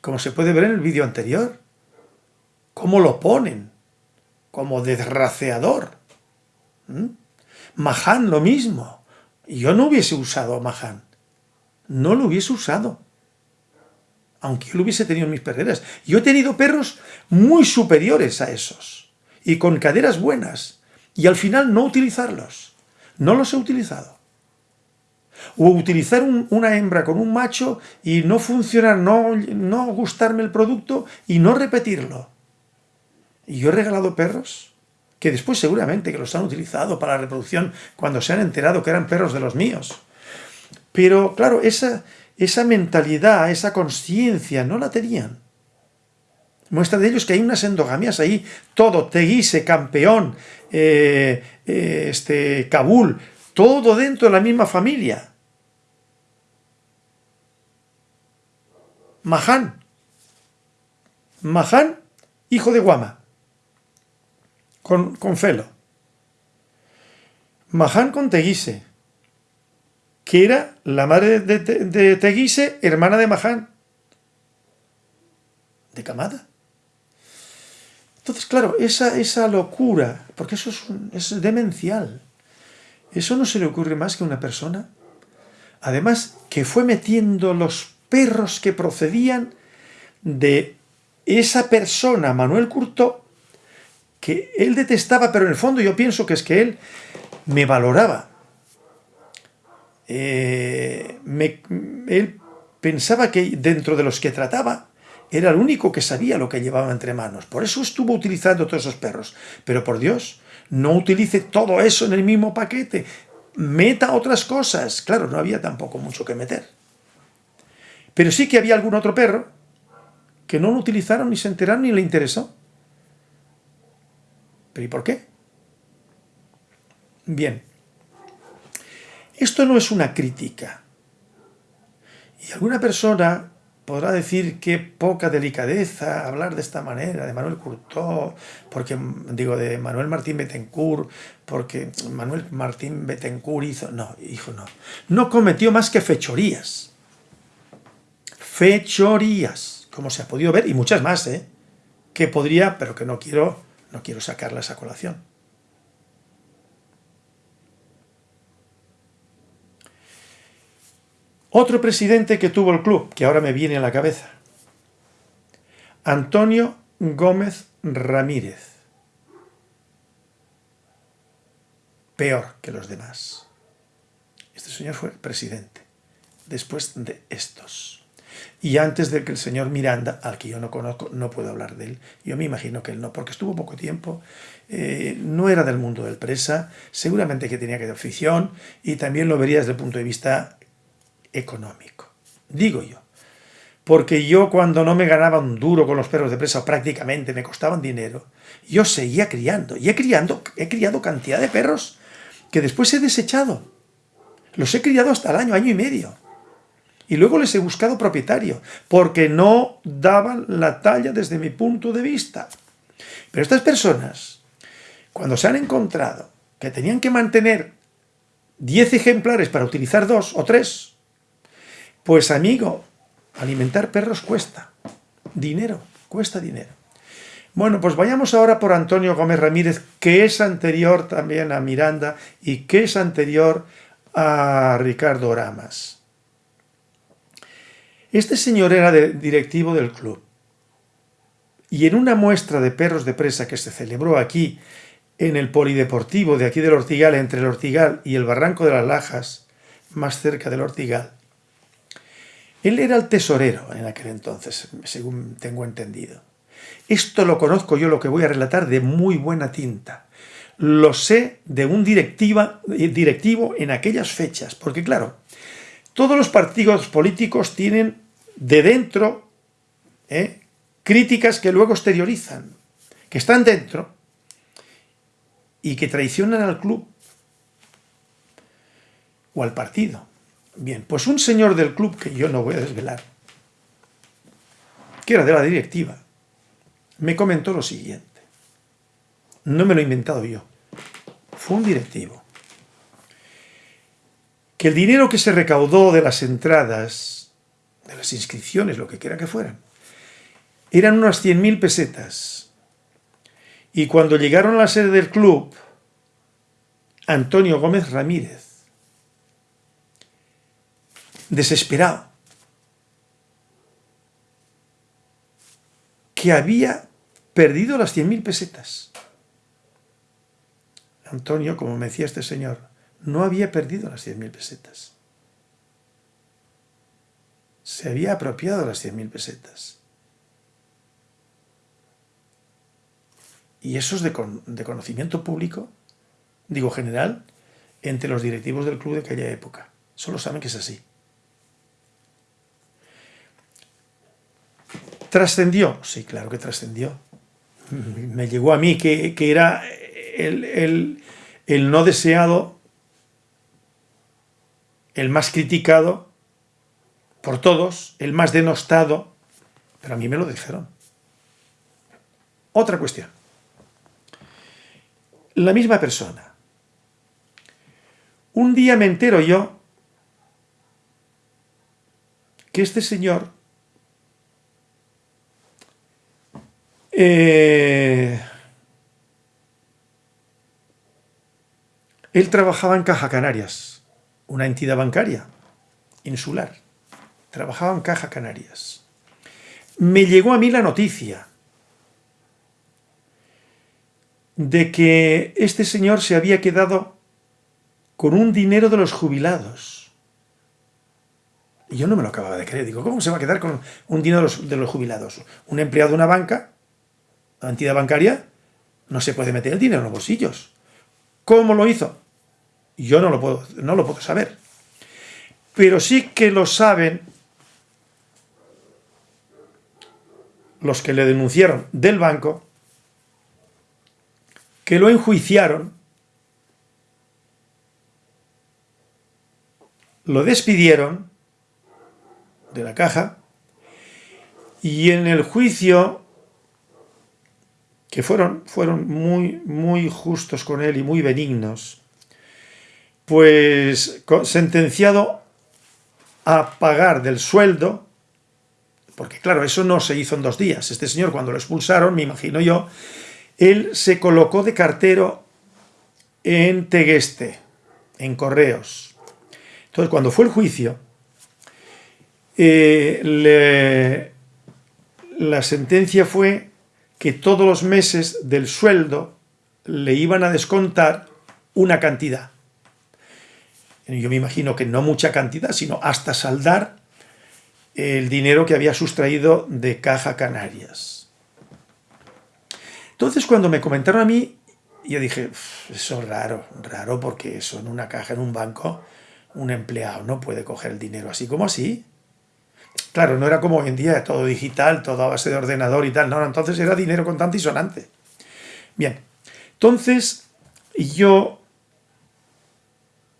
[SPEAKER 1] Como se puede ver en el vídeo anterior. Cómo lo ponen. Como desraceador. ¿Mm? Lo mismo yo no hubiese usado a Mahan. No lo hubiese usado. Aunque yo lo hubiese tenido en mis perreras. Yo he tenido perros muy superiores a esos. Y con caderas buenas. Y al final no utilizarlos. No los he utilizado. O utilizar una hembra con un macho y no funcionar, no, no gustarme el producto y no repetirlo. Y yo he regalado perros que después seguramente que los han utilizado para la reproducción cuando se han enterado que eran perros de los míos. Pero claro, esa, esa mentalidad, esa conciencia, no la tenían. Muestra de ellos que hay unas endogamias ahí, todo, Teguise, campeón, eh, eh, este, Kabul, todo dentro de la misma familia. Mahan, Mahan, hijo de Guama, con, con Felo. Mahan con Teguise, que era la madre de, Teguise, hermana de Mahan, de Camada. Entonces, claro, esa, esa locura, porque eso es, demencial, eso no se le ocurre más que a una persona, además que fue metiendo los perros que procedían de esa persona, Manuel Curto, que él detestaba, pero en el fondo yo pienso que es que él me valoraba. Eh, él pensaba que dentro de los que trataba, era el único que sabía lo que llevaba entre manos. Por eso estuvo utilizando todos esos perros. Pero por Dios, no utilice todo eso en el mismo paquete. Meta otras cosas. Claro, no había tampoco mucho que meter. Pero sí que había algún otro perro que no lo utilizaron, ni se enteraron, ni le interesó. ¿Pero y por qué? Bien. Esto no es una crítica. Y alguna persona podrá decir qué poca delicadeza hablar de esta manera de Manuel Curtó, porque digo de Manuel Martín Betancourt, porque Manuel Martín Betancourt hizo, no, hijo, no, no cometió más que fechorías, fechorías, como se ha podido ver, y muchas más, ¿eh? que podría, pero que no quiero, no quiero sacarlas a colación. Otro presidente que tuvo el club, que ahora me viene a la cabeza, Antonio Gómez Ramírez. Peor que los demás. Este señor fue presidente, después de estos. Y antes de que el señor Miranda, al que yo no conozco, no puedo hablar de él. Yo me imagino que él no, porque estuvo poco tiempo, eh, no era del mundo del presa, seguramente que tenía que de afición, y también lo vería desde el punto de vista económico. Digo yo. Porque yo cuando no me ganaba un duro con los perros de presa, prácticamente me costaban dinero, yo seguía criando. Y he, criando, he criado cantidad de perros que después he desechado. Los he criado hasta el año, año y medio. Y luego les he buscado propietario, porque no daban la talla desde mi punto de vista. Pero estas personas, cuando se han encontrado que tenían que mantener 10 ejemplares para utilizar dos o tres, pues amigo, alimentar perros cuesta dinero, cuesta dinero. Bueno, pues vayamos ahora por Antonio Gómez Ramírez, que es anterior también a Miranda y que es anterior a Ricardo Ramas. Este señor era directivo del club y en una muestra de perros de presa que se celebró aquí en el polideportivo de aquí del Ortigal, entre el Ortigal y el Barranco de las Lajas, más cerca del Ortigal, él era el tesorero en aquel entonces, según tengo entendido. Esto lo conozco yo, lo que voy a relatar, de muy buena tinta. Lo sé de un directiva, directivo en aquellas fechas, porque claro, todos los partidos políticos tienen de dentro ¿eh? críticas que luego exteriorizan, que están dentro y que traicionan al club o al partido. Bien, pues un señor del club, que yo no voy a desvelar, que era de la directiva, me comentó lo siguiente. No me lo he inventado yo. Fue un directivo. Que el dinero que se recaudó de las entradas, de las inscripciones, lo que quiera que fueran, eran unas 100.000 pesetas. Y cuando llegaron a la sede del club, Antonio Gómez Ramírez, desesperado, que había perdido las 100.000 pesetas. Antonio, como me decía este señor, no había perdido las 100.000 pesetas. Se había apropiado las 100.000 pesetas. y eso es de, de conocimiento público, digo general, entre los directivos del club de aquella época. Solo saben que es así. ¿Trascendió? Sí, claro que trascendió. <laughs> Me llegó a mí que, era el, el no deseado, el más criticado por todos, el más denostado, pero a mí me lo dijeron. Otra cuestión. La misma persona. Un día me entero yo que este señor eh, él trabajaba en Caja Canarias, una entidad bancaria insular. Trabajaba en Caja Canarias. Me llegó a mí la noticia de que este señor se había quedado con un dinero de los jubilados. Y yo no me lo acababa de creer. Digo, ¿cómo se va a quedar con un dinero de los, jubilados? Un empleado de una banca, una entidad bancaria, no se puede meter el dinero en los bolsillos. ¿Cómo lo hizo? Yo no lo puedo, no lo puedo saber. Pero sí que lo saben los que le denunciaron del banco que lo enjuiciaron, lo despidieron de la caja y en el juicio que fueron, fueron muy, muy justos con él y muy benignos, pues sentenciado a pagar del sueldo, porque claro, eso no se hizo en dos días. Este señor cuando lo expulsaron, me imagino yo, él se colocó de cartero en Tegueste, en Correos. Entonces, cuando fue el juicio, eh, la sentencia fue que todos los meses del sueldo le iban a descontar una cantidad. Yo me imagino que no mucha cantidad, sino hasta saldar el dinero que había sustraído de Caja Canarias. Entonces cuando me comentaron a mí, yo dije, eso es raro, raro porque eso en una caja, en un banco, un empleado no puede coger el dinero así como así. Claro, no era como hoy en día, todo digital, todo a base de ordenador y tal, no, entonces era dinero contante y sonante. Bien, entonces yo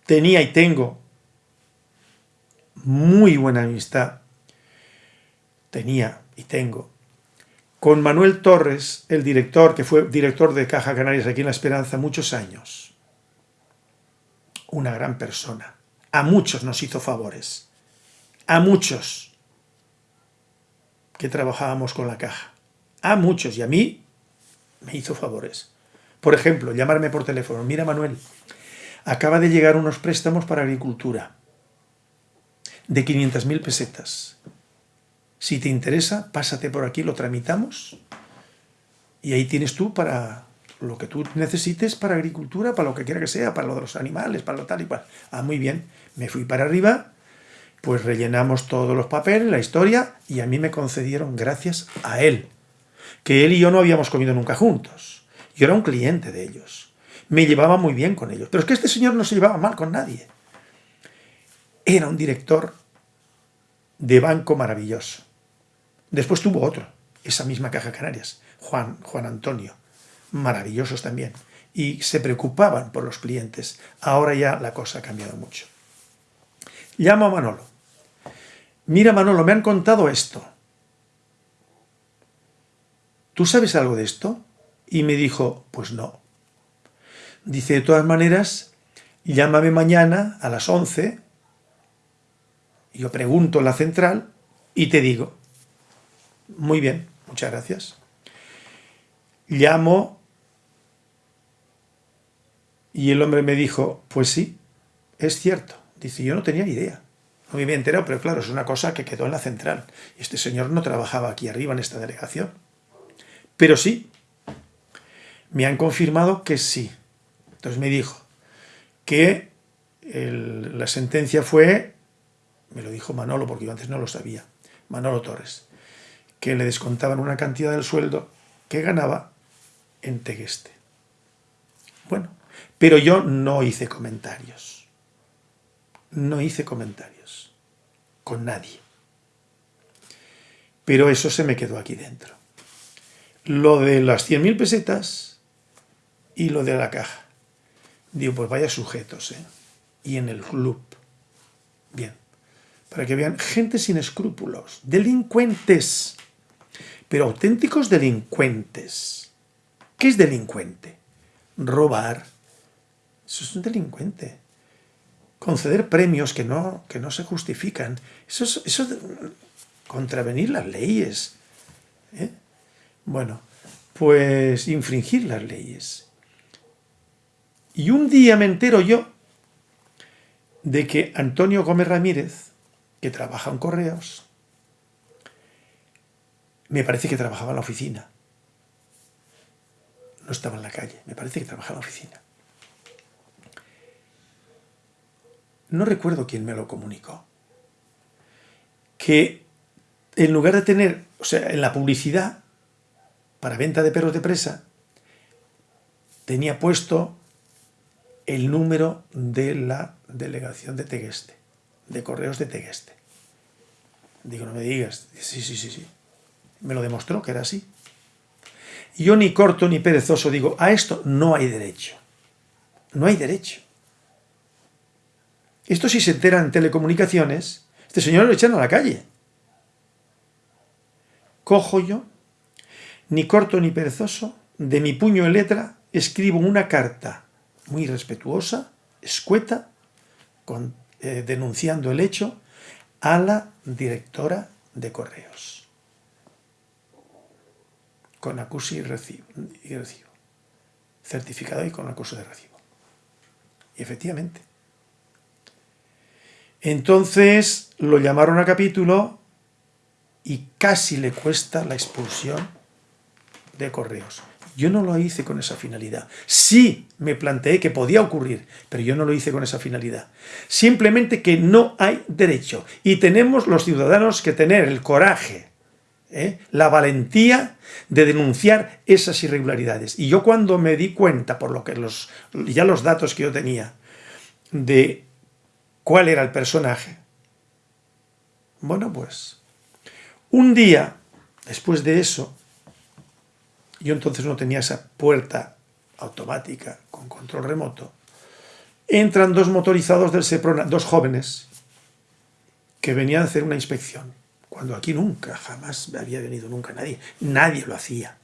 [SPEAKER 1] tenía y tengo muy buena amistad, tenía y tengo con Manuel Torres, el director, que fue director de Caja Canarias aquí en La Esperanza muchos años. Una gran persona. A muchos nos hizo favores. A muchos que trabajábamos con la caja. A muchos. Y a mí me hizo favores. Por ejemplo, llamarme por teléfono. Mira, Manuel, acaba de llegar unos préstamos para agricultura de 500.000 pesetas. Si te interesa, pásate por aquí, lo tramitamos y ahí tienes tú para lo que tú necesites para agricultura, para lo que quiera que sea, para lo de los animales, para lo tal y cual. Ah, muy bien, me fui para arriba, pues rellenamos todos los papeles, la historia, y a mí me concedieron gracias a él, que él y yo no habíamos comido nunca juntos. Yo era un cliente de ellos. Me llevaba muy bien con ellos. Pero es que este señor no se llevaba mal con nadie. Era un director de banco maravilloso. Después tuvo otro, esa misma Caja Canarias, Juan, Juan Antonio, maravillosos también, y se preocupaban por los clientes. Ahora ya la cosa ha cambiado mucho. Llamo a Manolo. Mira Manolo, me han contado esto. ¿Tú sabes algo de esto? Y me dijo, pues no. Dice, de todas maneras, llámame mañana a las 11, yo pregunto en la central y te digo. Muy bien, muchas gracias. Llamo y el hombre me dijo, pues sí, es cierto. Dice, yo no tenía ni idea. No me había enterado, pero claro, es una cosa que quedó en la central. Este señor no trabajaba aquí arriba en esta delegación. Pero sí, me han confirmado que sí. Entonces me dijo que la sentencia fue, me lo dijo Manolo, porque yo antes no lo sabía, Manolo Torres, que le descontaban una cantidad del sueldo que ganaba en Tegueste. Bueno, pero yo no hice comentarios. No hice comentarios con nadie. Pero eso se me quedó aquí dentro. Lo de las 100.000 pesetas y lo de la caja. Digo, pues vaya sujetos, ¿eh? Y en el club. Bien. Para que vean, gente sin escrúpulos, delincuentes, pero auténticos delincuentes. ¿Qué es delincuente? Robar. Eso es un delincuente. Conceder premios que no, que no se justifican. Eso es, eso contravenir las leyes. ¿eh? Bueno, pues infringir las leyes. Y un día me entero yo de que Antonio Gómez Ramírez, que trabaja en Correos, me parece que trabajaba en la oficina. No estaba en la calle, me parece que trabajaba en la oficina. No recuerdo quién me lo comunicó. Que en lugar de tener, o sea, en la publicidad para venta de perros de presa, tenía puesto el número de la delegación de Tegueste, de correos de Tegueste. Digo, no me digas. Sí, sí, sí, sí. Me lo demostró que era así. Yo ni corto ni perezoso digo, a esto no hay derecho. No hay derecho. Esto si se entera en telecomunicaciones, este señor lo echan a la calle. Cojo yo, ni corto ni perezoso, de mi puño de letra, escribo una carta muy respetuosa, escueta, eh, denunciando el hecho a la directora de correos. Con acuso y recibo, y recibo. Certificado y con acuso de recibo. Y efectivamente. Entonces lo llamaron a capítulo y casi le cuesta la expulsión de correos. Yo no lo hice con esa finalidad. Sí me planteé que podía ocurrir, pero yo no lo hice con esa finalidad. Simplemente que no hay derecho. Y tenemos los ciudadanos que tener el coraje, ¿eh? la valentía de denunciar esas irregularidades. Y yo cuando me di cuenta, por lo que los, ya los datos que yo tenía, de cuál era el personaje, bueno pues, un día, después de eso, yo entonces no tenía esa puerta automática con control remoto, entran dos motorizados del Seprona, dos jóvenes, que venían a hacer una inspección, cuando aquí nunca, jamás había venido nunca nadie, nadie lo hacía.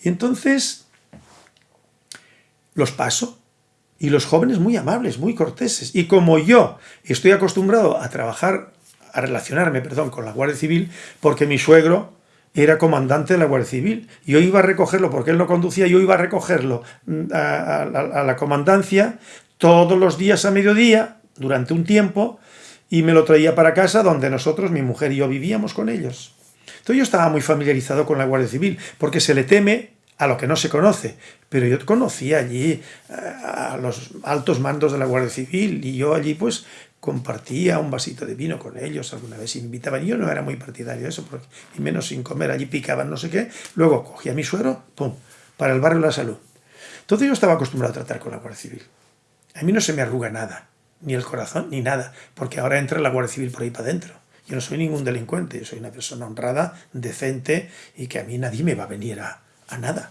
[SPEAKER 1] Y entonces los paso, y los jóvenes muy amables, muy corteses, y como yo estoy acostumbrado a trabajar, a relacionarme, perdón, con la Guardia Civil, porque mi suegro era comandante de la Guardia Civil. Yo iba a recogerlo, porque él no conducía, yo iba a recogerlo mm, a, la comandancia todos los días a mediodía, durante un tiempo, y me lo traía para casa donde nosotros, mi mujer y yo, vivíamos con ellos. Entonces yo estaba muy familiarizado con la Guardia Civil, porque se le teme a lo que no se conoce, pero yo conocía allí eh, a los altos mandos de la Guardia Civil y yo allí pues compartía un vasito de vino con ellos, alguna vez invitaban, yo no era muy partidario de eso, porque, y menos sin comer, allí picaban no sé qué, luego cogía mi suero, pum, para el barrio de la salud. Entonces yo estaba acostumbrado a tratar con la Guardia Civil. A mí no se me arruga nada, ni el corazón, ni nada, porque ahora entra la Guardia Civil por ahí para adentro. Yo no soy ningún delincuente, yo soy una persona honrada, decente, y que a mí nadie me va a venir a, a nada.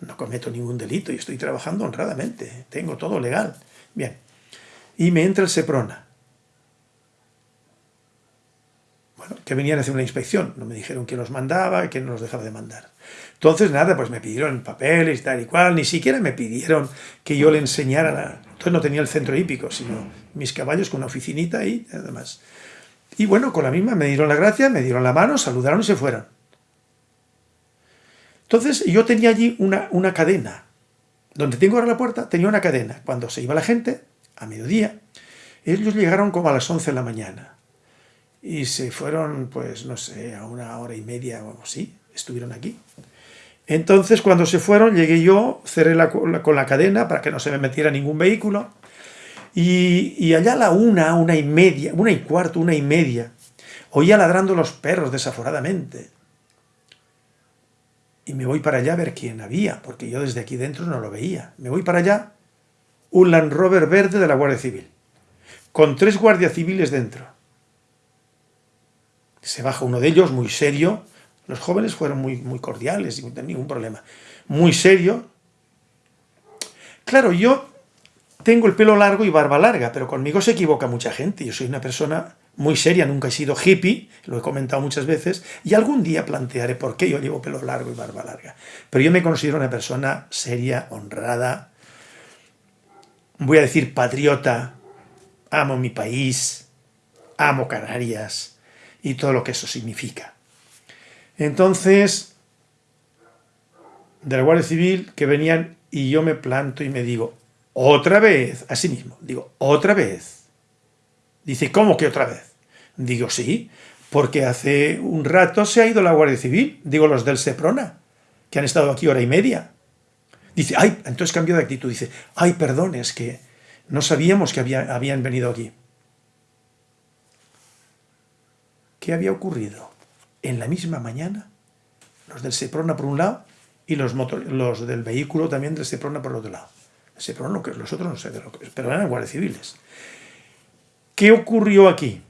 [SPEAKER 1] No cometo ningún delito y estoy trabajando honradamente, tengo todo legal. Bien, y me entra el Seprona. Bueno, que venían a hacer una inspección, no me dijeron quién los mandaba, quién nos dejaba de mandar. Entonces, nada, pues me pidieron papeles tal y cual, ni siquiera me pidieron que yo le enseñara, entonces no tenía el centro hípico, sino mis caballos con una oficinita y nada más. Y bueno, con la misma me dieron la gracia, me dieron la mano, saludaron y se fueron. Entonces yo tenía allí una, una cadena. Donde tengo ahora la puerta, tenía una cadena. Cuando se iba la gente, a mediodía. Ellos llegaron como a las 11 de la mañana y se fueron, pues no sé, a una hora y media o así, estuvieron aquí. Entonces cuando se fueron llegué yo, cerré la, con la cadena para que no se me metiera ningún vehículo y, y allá a la una, una y media, una y cuarto, una y media, oía ladrando los perros desaforadamente. y me voy para allá a ver quién había, porque yo desde aquí dentro no lo veía. Me voy para allá, un Land Rover verde de la Guardia Civil, con tres guardias civiles dentro. Se baja uno de ellos, muy serio. Los jóvenes fueron muy, muy cordiales, sin ningún problema. Muy serio. Claro, yo tengo el pelo largo y barba larga, pero conmigo se equivoca mucha gente. Yo soy una persona muy seria, nunca he sido hippie, lo he comentado muchas veces, y algún día plantearé por qué yo llevo pelo largo y barba larga. Pero yo me considero una persona seria, honrada, voy a decir patriota, amo mi país, amo Canarias y todo lo que eso significa. Entonces, de la Guardia Civil que venían y yo me planto y me digo, otra vez, así mismo, digo, otra vez. Dice, ¿cómo que otra vez? Digo, sí, porque hace un rato se ha ido la Guardia Civil, digo los del Seprona, que han estado aquí hora y media. Dice, ay, entonces cambió de actitud, dice, ay, perdón, es que no sabíamos que habían venido aquí. ¿Qué había ocurrido? En la misma mañana, los del Seprona por un lado y los, del vehículo también del Seprona por el otro lado. El Seprona, los otros no sé de lo que pero eran guardias civiles. ¿Qué ocurrió aquí?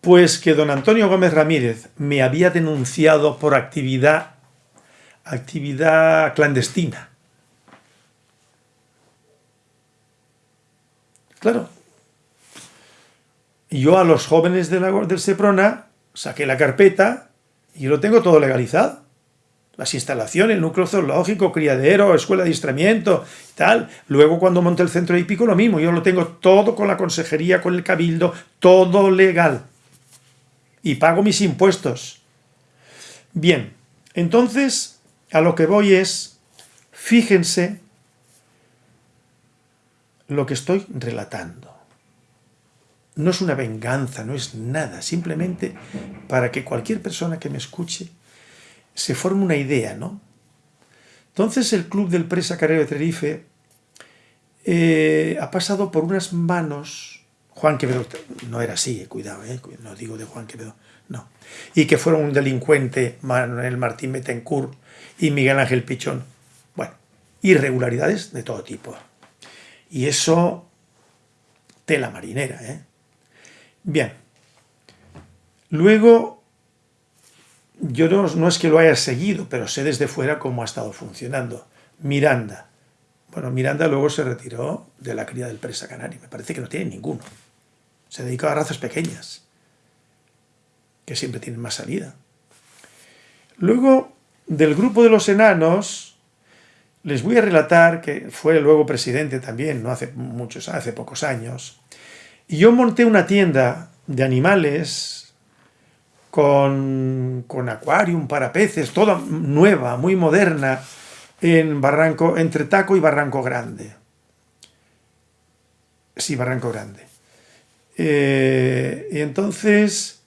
[SPEAKER 1] Pues que don Antonio Gómez Ramírez me había denunciado por actividad, actividad clandestina. Claro. Yo a los jóvenes de la, del Seprona saqué la carpeta y lo tengo todo legalizado. Las instalaciones, el núcleo zoológico, criadero, escuela de adiestramiento, tal. Luego cuando monté el centro hípico lo mismo, yo lo tengo todo con la consejería, con el cabildo, todo legal. Y pago mis impuestos. Bien, entonces a lo que voy es, fíjense lo que estoy relatando. No es una venganza, no es nada, simplemente para que cualquier persona que me escuche se forme una idea, ¿no? Entonces el Club del Presa Carrero de Tenerife eh, ha pasado por unas manos, Juan Quevedo, no era así, eh, cuidado, eh, no digo de Juan Quevedo, no, y que fueron un delincuente, Manuel Martín Betancourt y Miguel Ángel Pichón, bueno, irregularidades de todo tipo. Y eso, tela marinera, ¿eh? Bien. Luego, yo no, es que lo haya seguido, pero sé desde fuera cómo ha estado funcionando. Miranda. Bueno, Miranda luego se retiró de la cría del presa canario. Me parece que no tiene ninguno. Se dedica a razas pequeñas, que siempre tienen más salida. Luego, del grupo de los enanos, les voy a relatar que fue luego presidente también, no hace muchos, hace pocos años, y yo monté una tienda de animales con, con acuarium para peces, toda nueva, muy moderna, en Barranco, entre Taco y Barranco Grande. Sí, Barranco Grande. Eh, y entonces,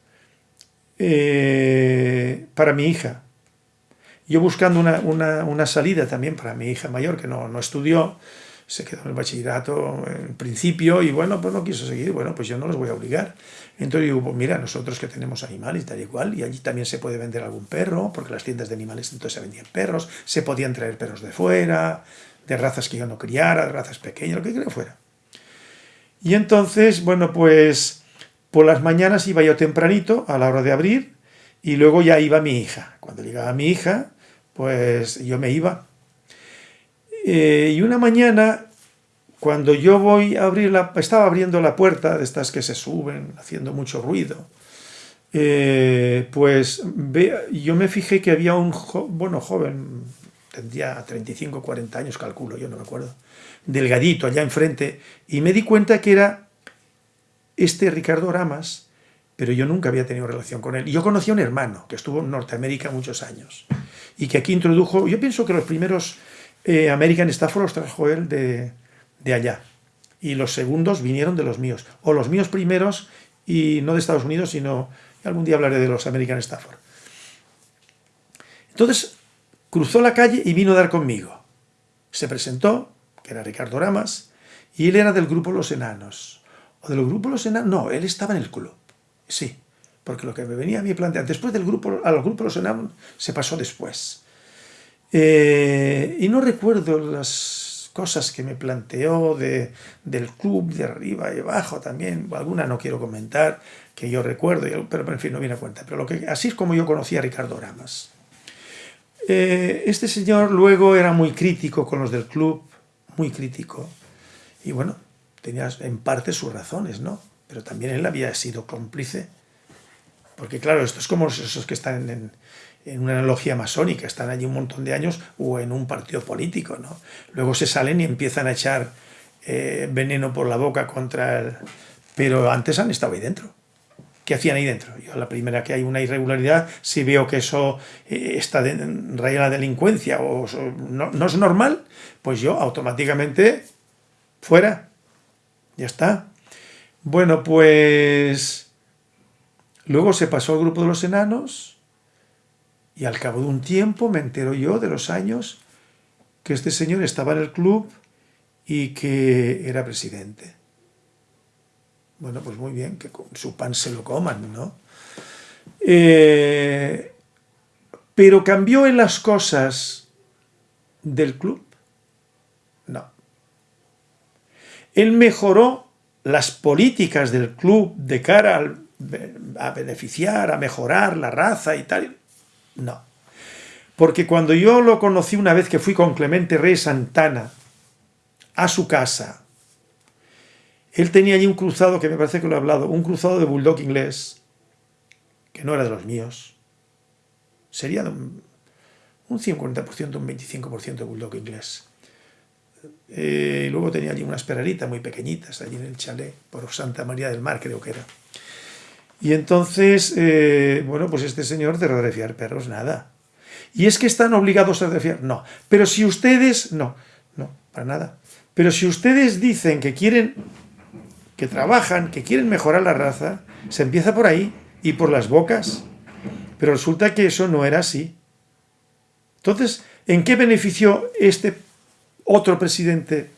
[SPEAKER 1] eh, para mi hija, yo buscando una, salida también para mi hija mayor, que no, estudió, se quedó en el bachillerato en principio y bueno, pues no quiso seguir, bueno, pues yo no les voy a obligar. Entonces digo, pues mira, nosotros que tenemos animales tal y cual, y allí también se puede vender algún perro, porque las tiendas de animales entonces se vendían perros, se podían traer perros de fuera, de razas que yo no criara, de razas pequeñas, lo que quiera fuera. Y entonces, bueno, pues por las mañanas iba yo tempranito a la hora de abrir y luego ya iba mi hija. Cuando llegaba mi hija, pues yo me iba. Eh, y una mañana, cuando yo voy a abrir la... estaba abriendo la puerta de estas que se suben, haciendo mucho ruido, eh, pues yo me fijé que había un bueno, joven, tendría 35 40 años, calculo, yo no me acuerdo, delgadito allá enfrente, y me di cuenta que era este Ricardo Ramas, pero yo nunca había tenido relación con él. Yo conocí a un hermano que estuvo en Norteamérica muchos años y que aquí introdujo, yo pienso que los primeros eh, American Stafford los trajo él de, allá y los segundos vinieron de los míos, o los míos primeros y no de Estados Unidos, sino algún día hablaré de los American Stafford. Entonces cruzó la calle y vino a dar conmigo. Se presentó, que era Ricardo Ramas, y él era del grupo Los Enanos. ¿O del grupo Los Enanos? No, él estaba en el club. Sí, porque lo que me venía a mí plantear, después del grupo, a los grupos los enanos se pasó después. Eh, y no recuerdo las cosas que me planteó de, del club de arriba y abajo también, alguna no quiero comentar, que yo recuerdo, pero en fin, no viene a cuenta. Pero lo que, así es como yo conocí a Ricardo Ramas. Eh, este señor luego era muy crítico con los del club, muy crítico. Y bueno, tenía en parte sus razones, ¿no? Pero también él había sido cómplice. Porque claro, esto es como esos que están en, una analogía masónica, están allí un montón de años o en un partido político, ¿no? Luego se salen y empiezan a echar eh, veneno por la boca contra el... Pero antes han estado ahí dentro. ¿Qué hacían ahí dentro? Yo la primera que hay una irregularidad, si veo que eso eh, está en raya la delincuencia o no, es normal, pues yo automáticamente fuera. Ya está. Bueno, pues luego se pasó al grupo de los enanos y al cabo de un tiempo me entero yo de los años que este señor estaba en el club y que era presidente. Bueno, pues muy bien, que con su pan se lo coman, ¿no? Eh, pero cambió en las cosas del club. No. Él mejoró las políticas del club de cara a beneficiar, a mejorar la raza y tal. No. Porque cuando yo lo conocí una vez que fui con Clemente Rey Santana a su casa él tenía allí un cruzado, que me parece que lo he hablado, un cruzado de bulldog inglés, que no era de los míos. Sería de un, 50%, un 25% de bulldog inglés. Eh, luego tenía allí unas perreritas muy pequeñitas, allí en el chalet, por Santa María del Mar creo que era. Y entonces, eh, bueno, pues este señor de radiofiar perros, nada. ¿Y es que están obligados a radiofiar? No. Pero si ustedes, no, no, para nada. Pero si ustedes dicen que quieren que trabajan, que quieren mejorar la raza, se empieza por ahí y por las bocas. Pero resulta que eso no era así. Entonces, ¿en qué benefició este otro presidente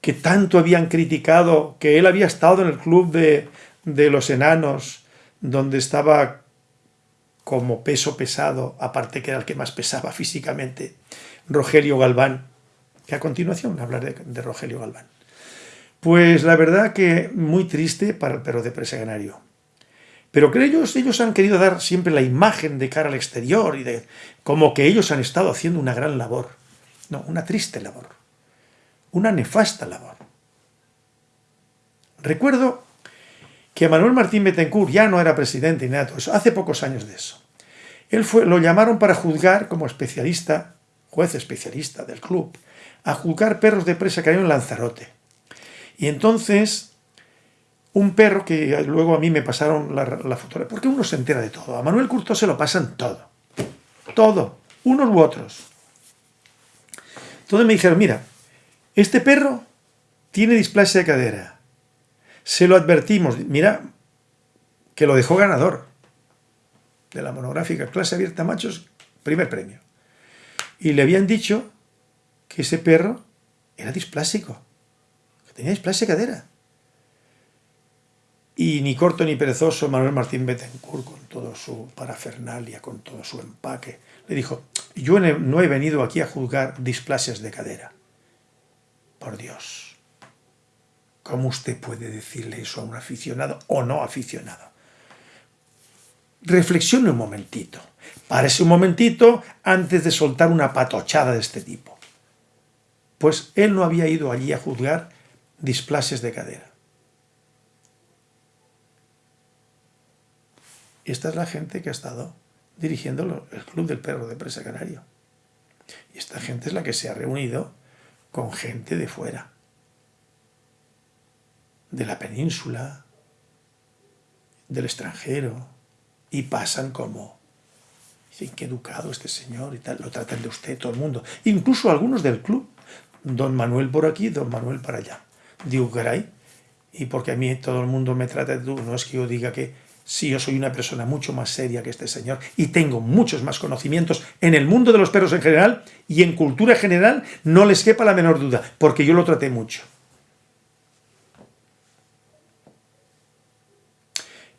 [SPEAKER 1] que tanto habían criticado, que él había estado en el club de, de los enanos, donde estaba como peso pesado, aparte que era el que más pesaba físicamente, Rogelio Galván, que a continuación hablaré de Rogelio Galván. Pues la verdad que muy triste para el perro de presa. Pero que ellos, ellos han querido dar siempre la imagen de cara al exterior y de como que ellos han estado haciendo una gran labor. No, una triste labor. Una nefasta labor. Recuerdo que Manuel Martín Betancourt ya no era presidente ni nada eso, hace pocos años de eso. Él fue, lo llamaron para juzgar como especialista, juez especialista del club, a juzgar perros de presa canario en Lanzarote. Y entonces, un perro que luego a mí me pasaron la, la fotografía, porque uno se entera de todo. A Manuel Curto se lo pasan todo. Todo. Unos u otros. Entonces me dijeron, mira, este perro tiene displasia de cadera. Se lo advertimos. Mira, que lo dejó ganador de la monográfica clase abierta machos, primer premio. Y le habían dicho que ese perro era displásico. Teníais displasia cadera. Y ni corto ni perezoso Manuel Martín Bettencourt, con toda su parafernalia, con todo su empaque, le dijo, yo no he venido aquí a juzgar displasias de cadera. Por Dios, ¿cómo usted puede decirle eso a un aficionado o no aficionado? Reflexione un momentito, párese un momentito antes de soltar una patochada de este tipo. Pues él no había ido allí a juzgar displasias de cadera. Esta es la gente que ha estado dirigiendo el Club del Perro de Presa Canario. Y esta gente es la que se ha reunido con gente de fuera, de la península, del extranjero, y pasan como, dicen, qué educado este señor y tal, lo tratan de usted todo el mundo, incluso algunos del club, don Manuel por aquí, don Manuel para allá digo, caray, y porque a mí todo el mundo me trata de tú, no es que yo diga que sí, yo soy una persona mucho más seria que este señor y tengo muchos más conocimientos en el mundo de los perros en general y en cultura general, no les quepa la menor duda, porque yo lo traté mucho.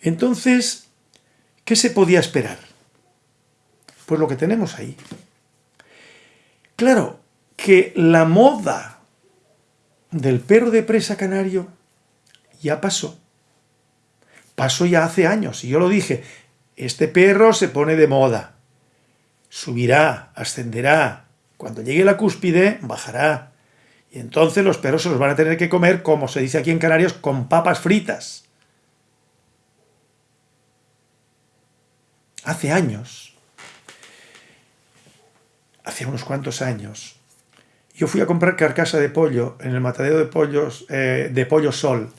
[SPEAKER 1] Entonces, ¿qué se podía esperar? Pues lo que tenemos ahí. Claro, que la moda del perro de presa canario ya pasó. Pasó ya hace años, y yo lo dije, este perro se pone de moda. Subirá, ascenderá. Cuando llegue la cúspide, bajará. Y entonces los perros se los van a tener que comer, como se dice aquí en Canarias, con papas fritas. Hace años, hace unos cuantos años, yo fui a comprar carcasa de pollo en el matadero de pollos, eh, de Pollo Sol,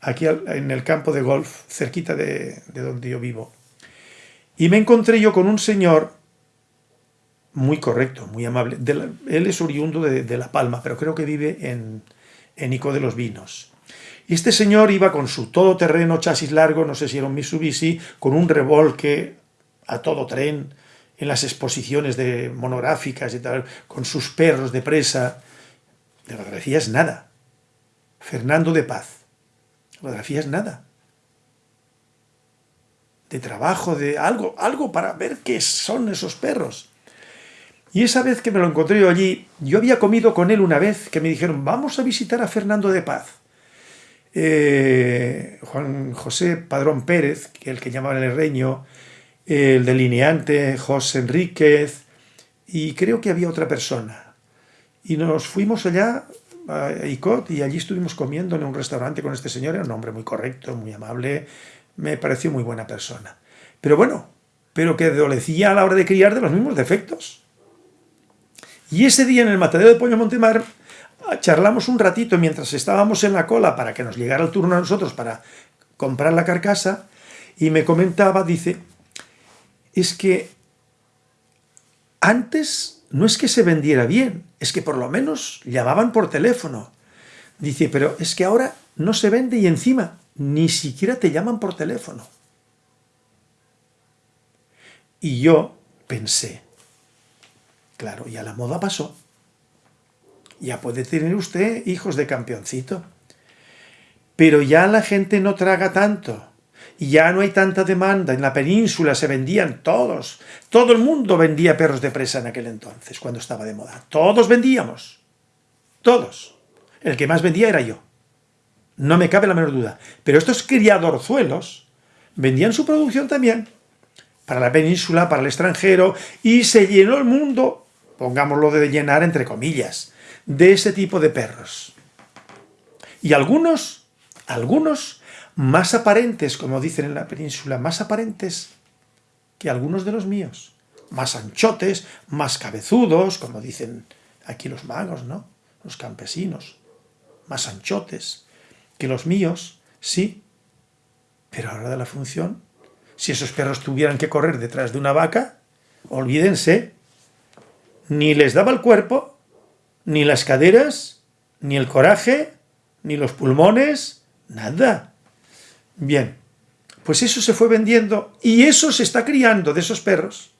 [SPEAKER 1] aquí en el campo de golf, cerquita de, donde yo vivo. Y me encontré yo con un señor muy correcto, muy amable. él es oriundo de, La Palma, pero creo que vive en, en Ico de los Vinos. Y este señor iba con su todoterreno, chasis largo, no sé si era un Mitsubishi, con un revolque a todo tren, en las exposiciones de monográficas y tal, con sus perros de presa. De fotografía es nada. Fernando de Paz. Fotografía es nada. De trabajo, de algo, algo para ver qué son esos perros. Y esa vez que me lo encontré allí, yo había comido con él una vez, que me dijeron, vamos a visitar a Fernando de Paz. Eh, Juan José Padrón Pérez, el que llamaban el reño, el delineante José Enríquez, y creo que había otra persona. Y nos fuimos allá y allí estuvimos comiendo en un restaurante con este señor, era un hombre muy correcto, muy amable, me pareció muy buena persona. Pero bueno, pero que adolecía a la hora de criar de los mismos defectos. Y ese día en el matadero de Pollo Montemar charlamos un ratito mientras estábamos en la cola para que nos llegara el turno a nosotros para comprar la carcasa y me comentaba, dice, es que antes no es que se vendiera bien, es que por lo menos llamaban por teléfono. Dice, pero es que ahora no se vende y encima ni siquiera te llaman por teléfono. Y yo pensé, claro, ya la moda pasó. Ya puede tener usted hijos de campeoncito. Pero ya la gente no traga tanto ya no hay tanta demanda. En la península se vendían todos. Todo el mundo vendía perros de presa en aquel entonces, cuando estaba de moda. Todos vendíamos. Todos. El que más vendía era yo. No me cabe la menor duda. Pero estos criadorzuelos vendían su producción también para la península, para el extranjero, y se llenó el mundo, pongámoslo de llenar entre comillas, de ese tipo de perros. Y algunos, algunos más aparentes, como dicen en la península, más aparentes que algunos de los míos. Más anchotes, más cabezudos, como dicen aquí los magos, ¿no? Los campesinos. Más anchotes que los míos, sí. Pero ahora de la función, si esos perros tuvieran que correr detrás de una vaca, olvídense, ni les daba el cuerpo, ni las caderas, ni el coraje, ni los pulmones, nada. Bien, pues eso se fue vendiendo y eso se está criando de esos perros,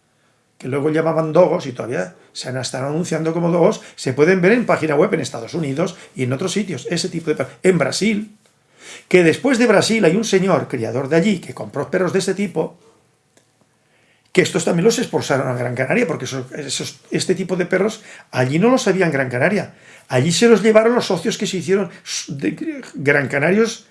[SPEAKER 1] que luego llamaban dogos y todavía se han estado anunciando como dogos, se pueden ver en página web en Estados Unidos y en otros sitios, ese tipo de perros. En Brasil, que después de Brasil hay un señor, criador de allí, que compró perros de ese tipo, que estos también los expulsaron a Gran Canaria, porque este tipo de perros allí no los había en Gran Canaria. Allí se los llevaron los socios que se hicieron de Gran Canarios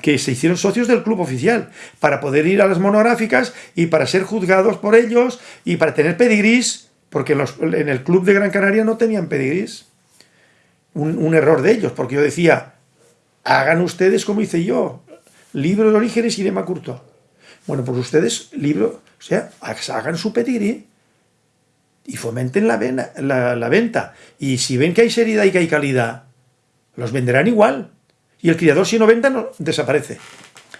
[SPEAKER 1] que se hicieron socios del club oficial, para poder ir a las monográficas y para ser juzgados por ellos y para tener pedigrís, porque en, el club de Gran Canaria no tenían pedigrís. Un, error de ellos, porque yo decía, hagan ustedes como hice yo, libro de orígenes y de Macurto. Bueno, pues ustedes, libro, o sea, hagan su pedigrí y fomenten la, la venta. Y si ven que hay seriedad y que hay calidad, los venderán igual. Y el criador si no venda no, desaparece.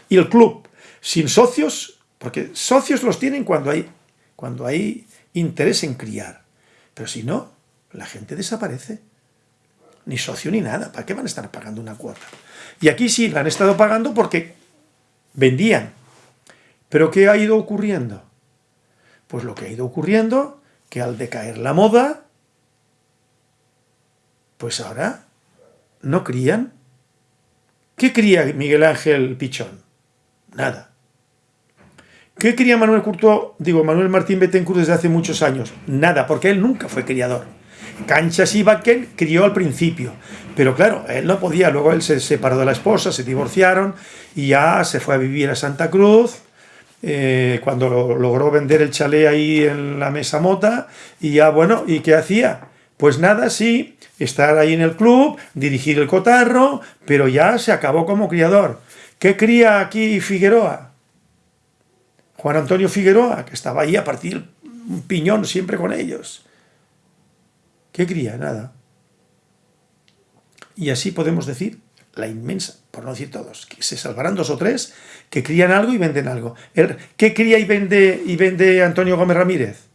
[SPEAKER 1] Y el club, sin socios, porque socios los tienen cuando hay, cuando hay interés en criar. Pero si no, la gente desaparece. Ni socio ni nada. ¿Para qué van a estar pagando una cuota? Y aquí sí, la han estado pagando porque vendían. ¿Pero qué ha ido ocurriendo? Pues lo que ha ido ocurriendo, que al decaer la moda, pues ahora no crían ¿Qué cría Miguel Ángel Pichón? Nada. ¿Qué quería Manuel Curto, digo, Manuel Martín Betancourt desde hace muchos años? Nada, porque él nunca fue criador. Canchas y Baquén crió al principio, pero claro, él no podía, luego él se separó de la esposa, se divorciaron y ya se fue a vivir a Santa Cruz, eh, cuando logró vender el chalet ahí en la mesa mota, y ya bueno, ¿y qué hacía? Pues nada, sí, estar ahí en el club, dirigir el cotarro, pero ya se acabó como criador. ¿Qué cría aquí Figueroa? Juan Antonio Figueroa, que estaba ahí a partir un piñón siempre con ellos. ¿Qué cría? Nada. Y así podemos decir la inmensa, por no decir todos, que se salvarán dos o tres que crían algo y venden algo. ¿Qué cría y vende, y vende Antonio Gómez Ramírez?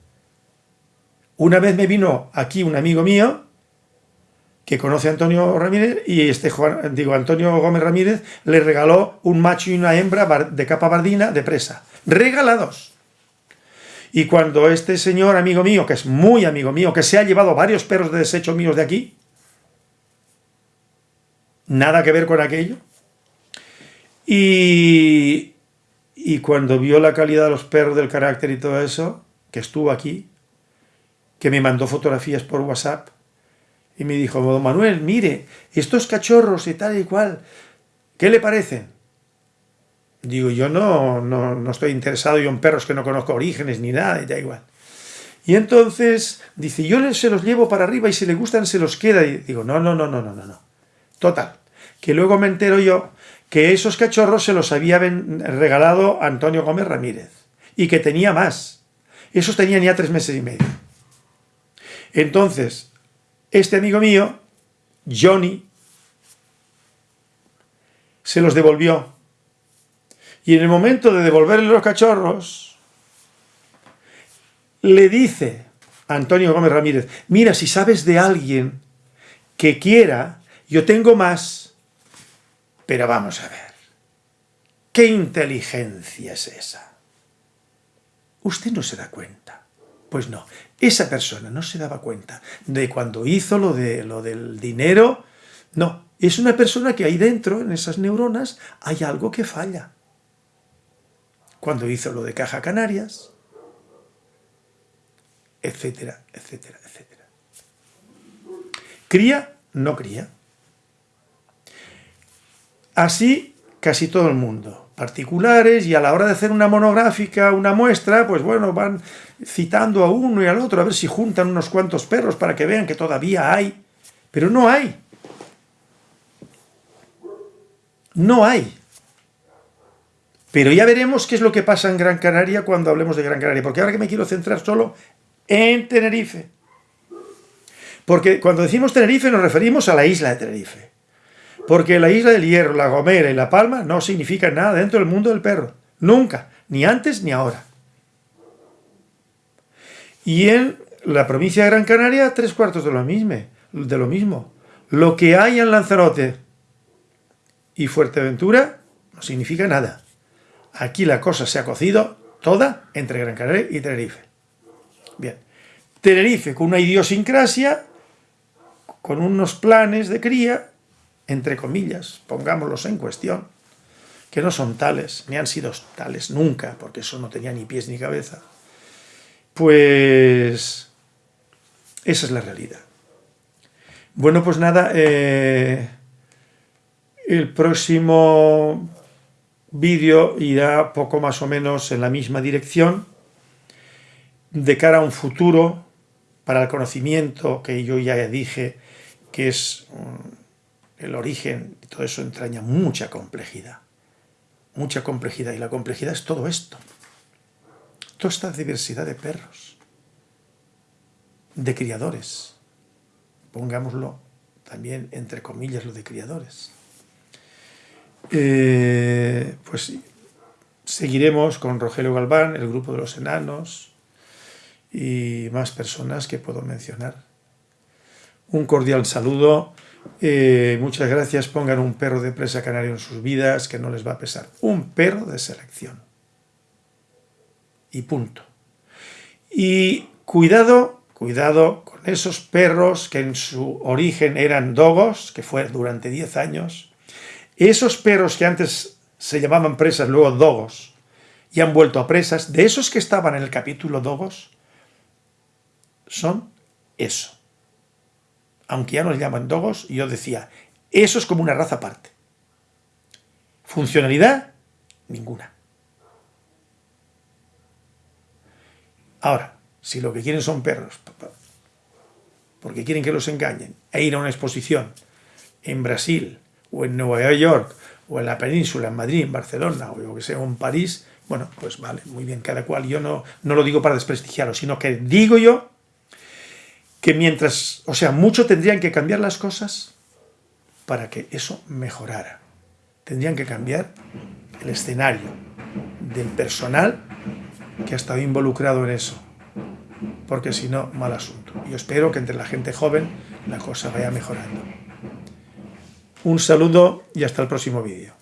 [SPEAKER 1] Una vez me vino aquí un amigo mío que conoce a Antonio Ramírez y este Juan, digo, Antonio Gómez Ramírez le regaló un macho y una hembra de capa bardina de presa regalados. Y cuando este señor amigo mío, que es muy amigo mío, que se ha llevado varios perros de desecho míos de aquí, nada que ver con aquello, y, y cuando vio la calidad de los perros, del carácter y todo eso, que estuvo aquí, que me mandó fotografías por WhatsApp, y me dijo, Manuel, mire, estos cachorros y tal y cual, ¿qué le parecen? Digo, yo no, no, estoy interesado yo en perros que no conozco orígenes ni nada, y da igual. Y entonces dice, yo se los llevo para arriba y si le gustan se los queda. Y digo, no, no, no, no, no, no, no. Total, que luego me entero yo que esos cachorros se los había regalado Antonio Gómez Ramírez y que tenía más. Esos tenían ya tres meses y medio. Entonces, este amigo mío, Johnny, se los devolvió y en el momento de devolverle los cachorros, le dice a Antonio Gómez Ramírez, mira, si sabes de alguien que quiera, yo tengo más, pero vamos a ver, ¿qué inteligencia es esa? Usted no se da cuenta. Pues no, esa persona no se daba cuenta de cuando hizo lo, de, lo del dinero, no, es una persona que ahí dentro, en esas neuronas, hay algo que falla cuando hizo lo de Caja Canarias, etcétera, etcétera, etcétera. Cría, no cría. Así casi todo el mundo. Particulares y a la hora de hacer una monográfica, una muestra, pues bueno, van citando a uno y al otro a ver si juntan unos cuantos perros para que vean que todavía hay. Pero no hay. No hay. Pero ya veremos qué es lo que pasa en Gran Canaria cuando hablemos de Gran Canaria, porque ahora que me quiero centrar solo en Tenerife. Porque cuando decimos Tenerife nos referimos a la isla de Tenerife. Porque la isla del Hierro, la Gomera y la Palma no significan nada dentro del mundo del perro. Nunca, ni antes ni ahora. Y en la provincia de Gran Canaria, tres cuartos de lo mismo. De lo, mismo. lo que hay en Lanzarote y Fuerteventura no significa nada. Aquí la cosa se ha cocido toda entre Gran Canaria y Tenerife. Bien, Tenerife con una idiosincrasia, con unos planes de cría, entre comillas, pongámoslos en cuestión, que no son tales, ni han sido tales nunca, porque eso no tenía ni pies ni cabeza, pues esa es la realidad. Bueno, pues nada, eh, el próximo vídeo irá poco más o menos en la misma dirección de cara a un futuro para el conocimiento que yo ya dije que es el origen y todo eso entraña mucha complejidad mucha complejidad y la complejidad es todo esto toda esta diversidad de perros de criadores pongámoslo también entre comillas lo de criadores eh, pues seguiremos con Rogelio Galván, el grupo de los enanos y más personas que puedo mencionar. Un cordial saludo, eh, muchas gracias, pongan un perro de presa canario en sus vidas que no les va a pesar. Un perro de selección. Y punto. Y cuidado, cuidado con esos perros que en su origen eran dogos, que fue durante 10 años, esos perros que antes se llamaban presas, luego dogos, y han vuelto a presas, de esos que estaban en el capítulo Dogos, son eso. Aunque ya nos llaman Dogos, yo decía, eso es como una raza aparte. Funcionalidad, ninguna. Ahora, si lo que quieren son perros, porque quieren que los engañen, e ir a una exposición en Brasil, o en Nueva York, o en la península, en Madrid, en Barcelona, o lo que sea, en París, bueno, pues vale, muy bien, cada cual. Yo no, no lo digo para desprestigiarlo, sino que digo yo que mientras, o sea, mucho tendrían que cambiar las cosas para que eso mejorara. Tendrían que cambiar el escenario del personal que ha estado involucrado en eso, porque si no, mal asunto. Yo espero que entre la gente joven la cosa vaya mejorando. Un saludo y hasta el próximo vídeo.